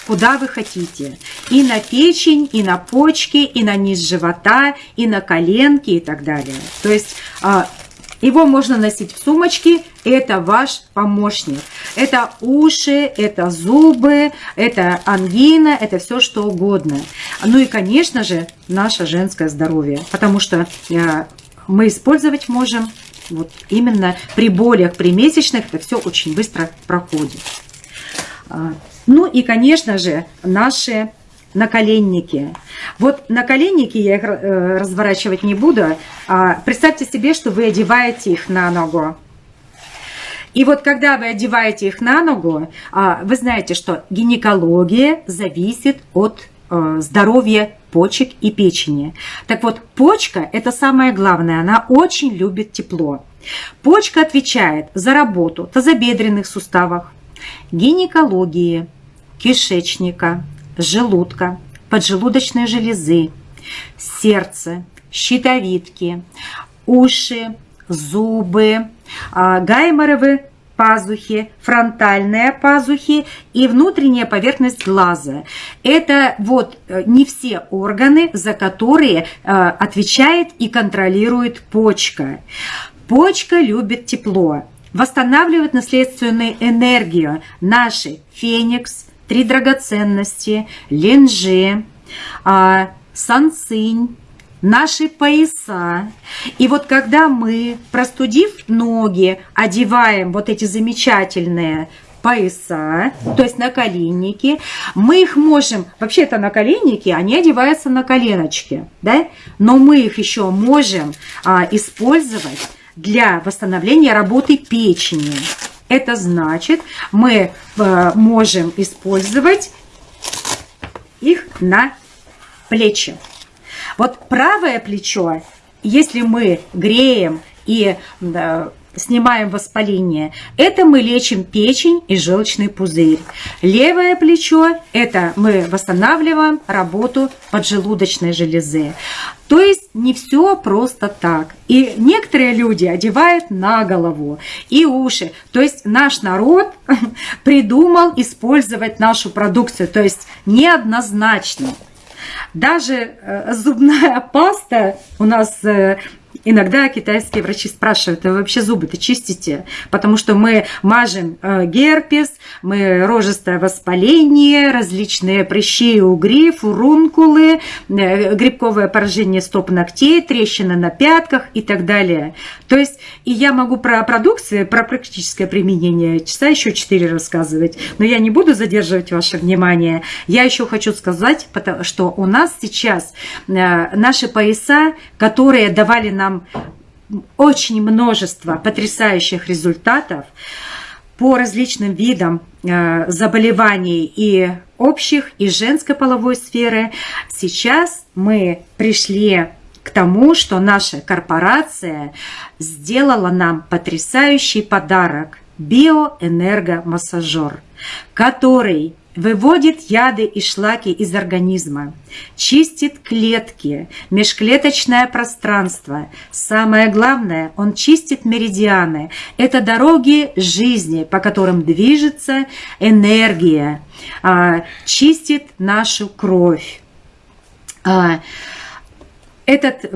куда вы хотите. И на печень, и на почки, и на низ живота, и на коленки и так далее. То есть а, его можно носить в сумочке, это ваш помощник. Это уши, это зубы, это ангина, это все что угодно. Ну и, конечно же, наше женское здоровье, потому что а, мы использовать можем вот именно при болях, при месячных это все очень быстро проходит. А, ну и, конечно же, наши наколенники. Вот наколенники я их э, разворачивать не буду. А представьте себе, что вы одеваете их на ногу. И вот когда вы одеваете их на ногу, а, вы знаете, что гинекология зависит от э, здоровья почек и печени. Так вот, почка – это самое главное, она очень любит тепло. Почка отвечает за работу тазобедренных суставов, гинекологии, кишечника, желудка, поджелудочной железы, сердца, щитовидки, уши, зубы, а, гайморовы пазухи, фронтальные пазухи и внутренняя поверхность глаза. Это вот э, не все органы, за которые э, отвечает и контролирует почка. Почка любит тепло, восстанавливает наследственную энергию. Наши феникс, три драгоценности, ленжи, а, сансынь, наши пояса. И вот когда мы, простудив ноги, одеваем вот эти замечательные пояса, то есть наколенники, мы их можем, вообще это наколенники, они одеваются на коленочки, да, но мы их еще можем а, использовать для восстановления работы печени. Это значит, мы а, можем использовать их на плечи. Вот правое плечо, если мы греем и снимаем воспаление, это мы лечим печень и желчный пузырь. Левое плечо – это мы восстанавливаем работу поджелудочной железы. То есть не все просто так. И некоторые люди одевают на голову и уши. То есть наш народ придумал использовать нашу продукцию. То есть неоднозначно. Даже э, зубная паста у нас э, Иногда китайские врачи спрашивают, вы вообще зубы-то чистите? Потому что мы мажем э, герпес, мы рожистое воспаление, различные прыщи, угри, фурункулы, э, грибковое поражение стоп ногтей, трещины на пятках и так далее. То есть, и я могу про продукцию, про практическое применение часа еще 4 рассказывать, но я не буду задерживать ваше внимание. Я еще хочу сказать, что у нас сейчас э, наши пояса, которые давали нам очень множество потрясающих результатов по различным видам э, заболеваний и общих, и женской половой сферы. Сейчас мы пришли к тому, что наша корпорация сделала нам потрясающий подарок – биоэнергомассажер, который выводит яды и шлаки из организма, чистит клетки, межклеточное пространство. Самое главное, он чистит меридианы. Это дороги жизни, по которым движется энергия, а, чистит нашу кровь. А, этот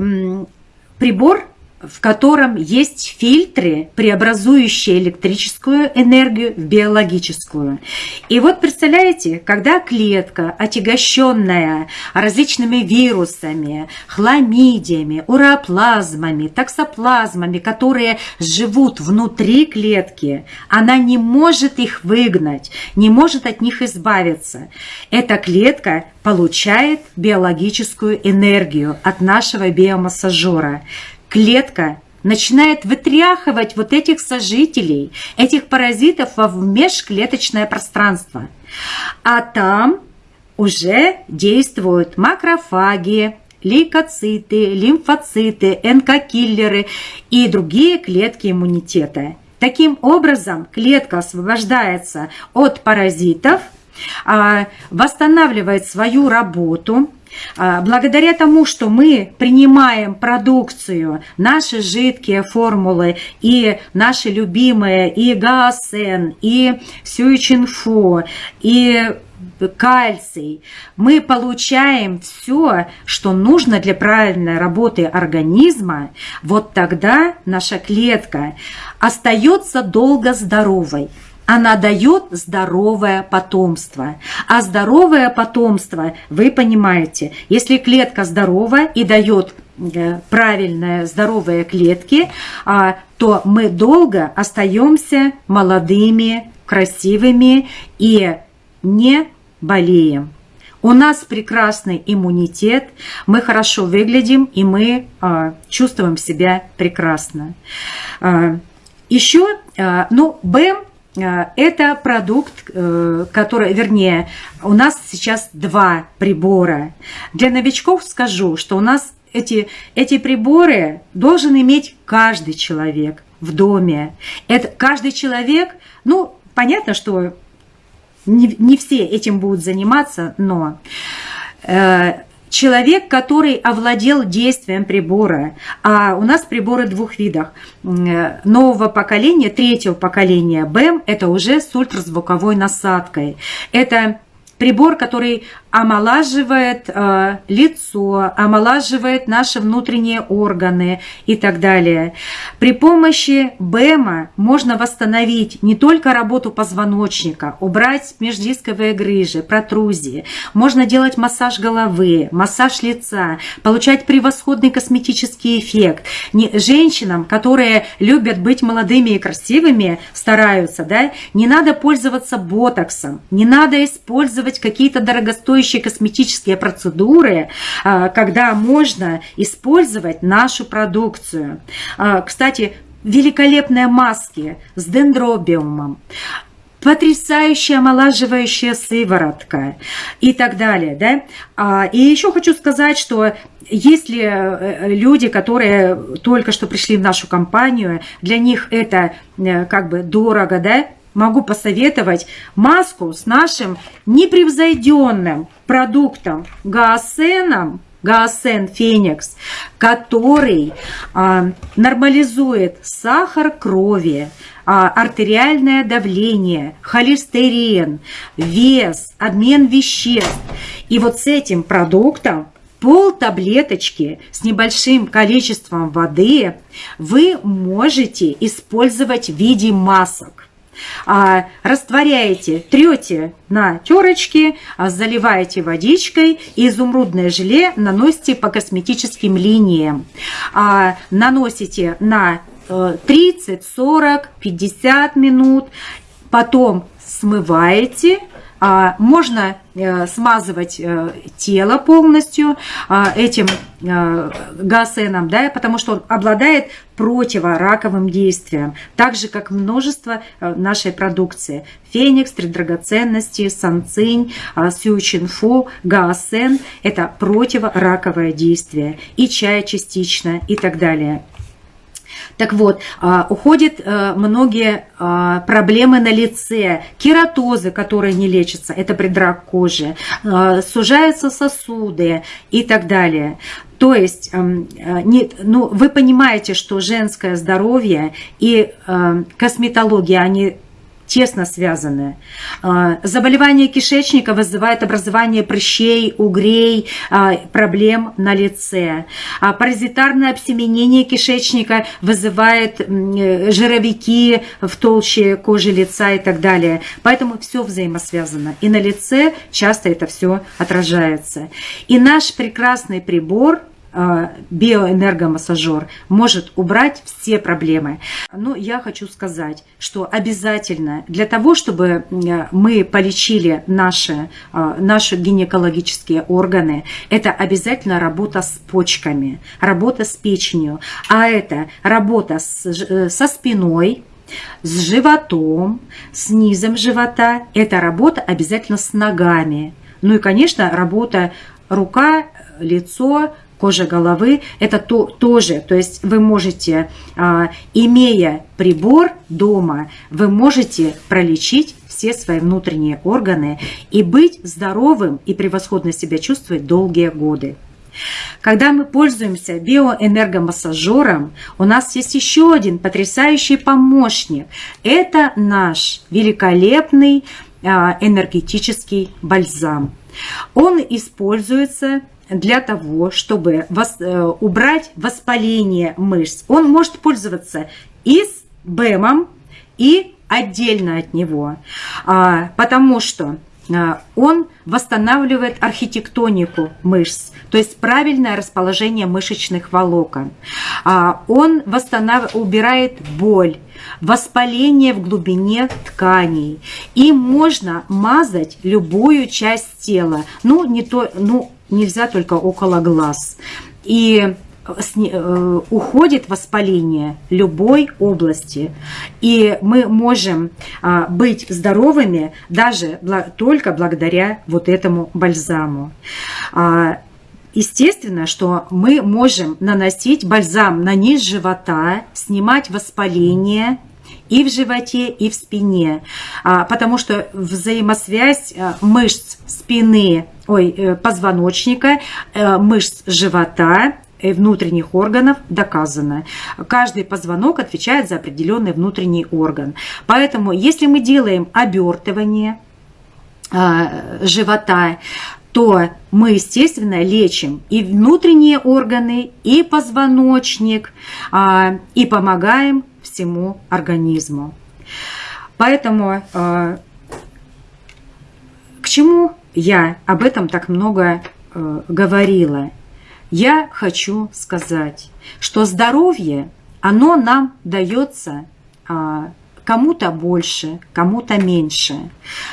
прибор в котором есть фильтры, преобразующие электрическую энергию в биологическую. И вот представляете, когда клетка, отягощенная различными вирусами, хламидиями, уроплазмами, таксоплазмами, которые живут внутри клетки, она не может их выгнать, не может от них избавиться. Эта клетка получает биологическую энергию от нашего биомассажера клетка начинает вытряхивать вот этих сожителей, этих паразитов во межклеточное пространство. А там уже действуют макрофаги, лейкоциты, лимфоциты, НК-киллеры и другие клетки иммунитета. Таким образом, клетка освобождается от паразитов, а, восстанавливает свою работу, благодаря тому, что мы принимаем продукцию, наши жидкие формулы и наши любимые и гаосен, и сюичинфо, и кальций, мы получаем все, что нужно для правильной работы организма, вот тогда наша клетка остается долго здоровой она дает здоровое потомство. А здоровое потомство, вы понимаете, если клетка здорова и дает э, правильные здоровые клетки, а, то мы долго остаемся молодыми, красивыми и не болеем. У нас прекрасный иммунитет, мы хорошо выглядим и мы а, чувствуем себя прекрасно. А, еще, ну, БЭМ это продукт, э, который, вернее, у нас сейчас два прибора. Для новичков скажу, что у нас эти, эти приборы должен иметь каждый человек в доме. Это каждый человек, ну, понятно, что не, не все этим будут заниматься, но э, человек, который овладел действием прибора. А у нас приборы двух видов. Нового поколения, третьего поколения БЭМ – это уже с ультразвуковой насадкой. Это прибор, который омолаживает э, лицо, омолаживает наши внутренние органы и так далее. При помощи БЭМа можно восстановить не только работу позвоночника, убрать междисковые грыжи, протрузии. Можно делать массаж головы, массаж лица, получать превосходный косметический эффект. Не, женщинам, которые любят быть молодыми и красивыми, стараются, да, не надо пользоваться ботоксом, не надо использовать какие-то дорогостоящие косметические процедуры, а, когда можно использовать нашу продукцию. А, кстати, великолепные маски с дендробиумом, потрясающая омолаживающая сыворотка и так далее. Да? А, и еще хочу сказать, что если э, люди, которые только что пришли в нашу компанию, для них это э, как бы дорого, да, могу посоветовать маску с нашим непревзойденным продуктом гаосеном, Гаосен Феникс, который а, нормализует сахар крови, а, артериальное давление, холестерин, вес, обмен веществ. И вот с этим продуктом пол таблеточки с небольшим количеством воды вы можете использовать в виде масок а, растворяете, трете на терочке, а, заливаете водичкой и изумрудное желе наносите по косметическим линиям. А, наносите на 30, 40, 50 минут, потом смываете можно э, смазывать э, тело полностью а, этим э, гасеном, да, потому что он обладает противораковым действием, так же, как множество нашей продукции. Феникс, три драгоценности, санцинь, а, сючинфу, гаосен – это противораковое действие, и чай частично, и так далее. Так вот, а, уходят э, многие а, проблемы на лице, кератозы, которые не лечатся, это предрак кожи, а, сужаются сосуды и так далее. То есть, эм, э, не, ну, вы понимаете, что женское здоровье и э, косметология, они тесно связаны. А, заболевание кишечника вызывает образование прыщей, угрей, а, проблем на лице. А паразитарное обсеменение кишечника вызывает жировики в толще кожи лица и так далее. Поэтому все взаимосвязано. И на лице часто это все отражается. И наш прекрасный прибор – биоэнергомассажер может убрать все проблемы. Но я хочу сказать, что обязательно для того, чтобы мы полечили наши, а, наши гинекологические органы, это обязательно работа с почками, работа с печенью, а это работа с, э, со спиной, с животом, с низом живота. Это работа обязательно с ногами. Ну и, конечно, работа рука, лицо, кожа головы, это то, тоже, то есть вы можете, а, имея прибор дома, вы можете пролечить все свои внутренние органы и быть здоровым и превосходно себя чувствовать долгие годы. Когда мы пользуемся биоэнергомассажером, у нас есть еще один потрясающий помощник. Это наш великолепный а, энергетический бальзам. Он используется для того, чтобы э, убрать воспаление мышц. Он может пользоваться и с БЭМом, и отдельно от него, а, потому что а, он восстанавливает архитектонику мышц, то есть правильное расположение мышечных волокон. А, он восстанов... убирает боль, воспаление в глубине тканей. И можно мазать любую часть тела. Ну, не то, ну, нельзя только около глаз. И э, уходит воспаление любой области. И мы можем а, быть здоровыми даже только благодаря вот этому бальзаму. А, естественно, что мы можем наносить бальзам на низ живота, снимать воспаление и в животе, и в спине, а, потому что взаимосвязь мышц спины ой, э, позвоночника, э, мышц живота, и внутренних органов доказано. Каждый позвонок отвечает за определенный внутренний орган. Поэтому, если мы делаем обертывание э, живота, то мы, естественно, лечим и внутренние органы, и позвоночник, и помогаем всему организму. Поэтому к чему я об этом так много э, говорила. Я хочу сказать, что здоровье, оно нам дается э, кому-то больше, кому-то меньше.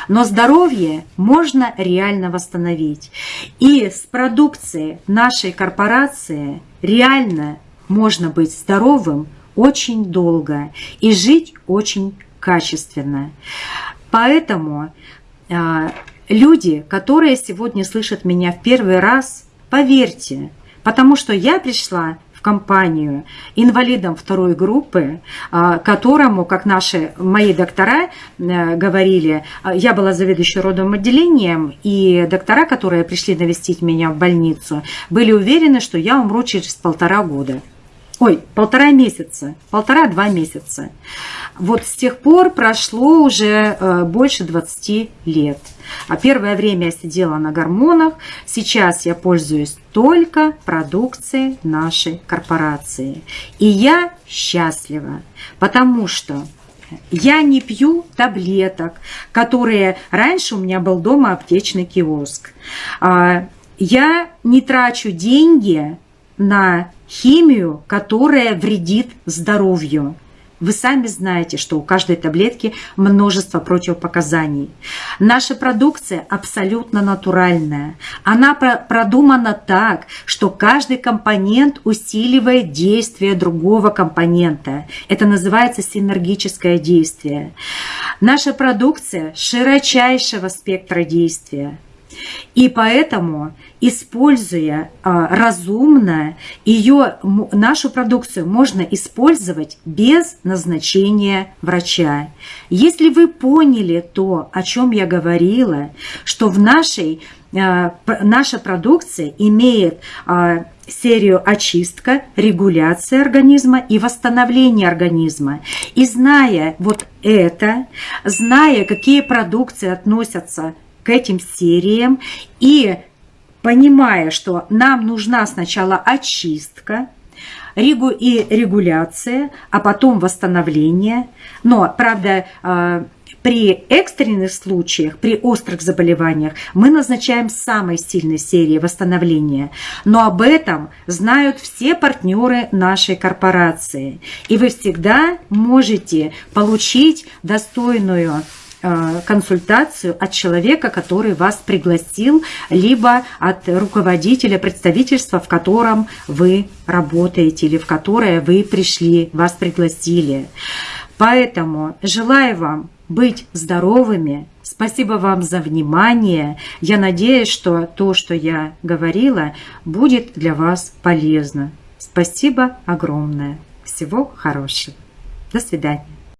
Но здоровье можно реально восстановить. И с продукцией нашей корпорации реально можно быть здоровым очень долго и жить очень качественно. Поэтому э, Люди, которые сегодня слышат меня в первый раз, поверьте, потому что я пришла в компанию инвалидом второй группы, а, которому, как наши мои доктора э, говорили, а, я была заведующей родовым отделением, и доктора, которые пришли навестить меня в больницу, были уверены, что я умру через полтора года. Ой, полтора месяца, полтора-два месяца. Вот с тех пор прошло уже э, больше 20 лет. А первое время я сидела на гормонах, сейчас я пользуюсь только продукцией нашей корпорации. И я счастлива, потому что я не пью таблеток, которые... Раньше у меня был дома аптечный киоск. А, я не трачу деньги на химию, которая вредит здоровью. Вы сами знаете, что у каждой таблетки множество противопоказаний. Наша продукция абсолютно натуральная. Она продумана так, что каждый компонент усиливает действие другого компонента. Это называется синергическое действие. Наша продукция широчайшего спектра действия. И поэтому, используя а, разумно, ее, нашу продукцию можно использовать без назначения врача. Если вы поняли то, о чем я говорила, что в нашей, а, наша продукция имеет а, серию очистка, регуляция организма и восстановление организма. И зная вот это, зная, какие продукции относятся к этим сериям и понимая, что нам нужна сначала очистка, регу и регуляция, а потом восстановление. Но, правда, а, при экстренных случаях, при острых заболеваниях мы назначаем самой сильной серии восстановления. Но об этом знают все партнеры нашей корпорации. И вы всегда можете получить достойную консультацию от человека, который вас пригласил, либо от руководителя представительства, в котором вы работаете или в которое вы пришли, вас пригласили. Поэтому желаю вам быть здоровыми. Спасибо вам за внимание. Я надеюсь, что то, что я говорила, будет для вас полезно. Спасибо огромное. Всего хорошего. До свидания.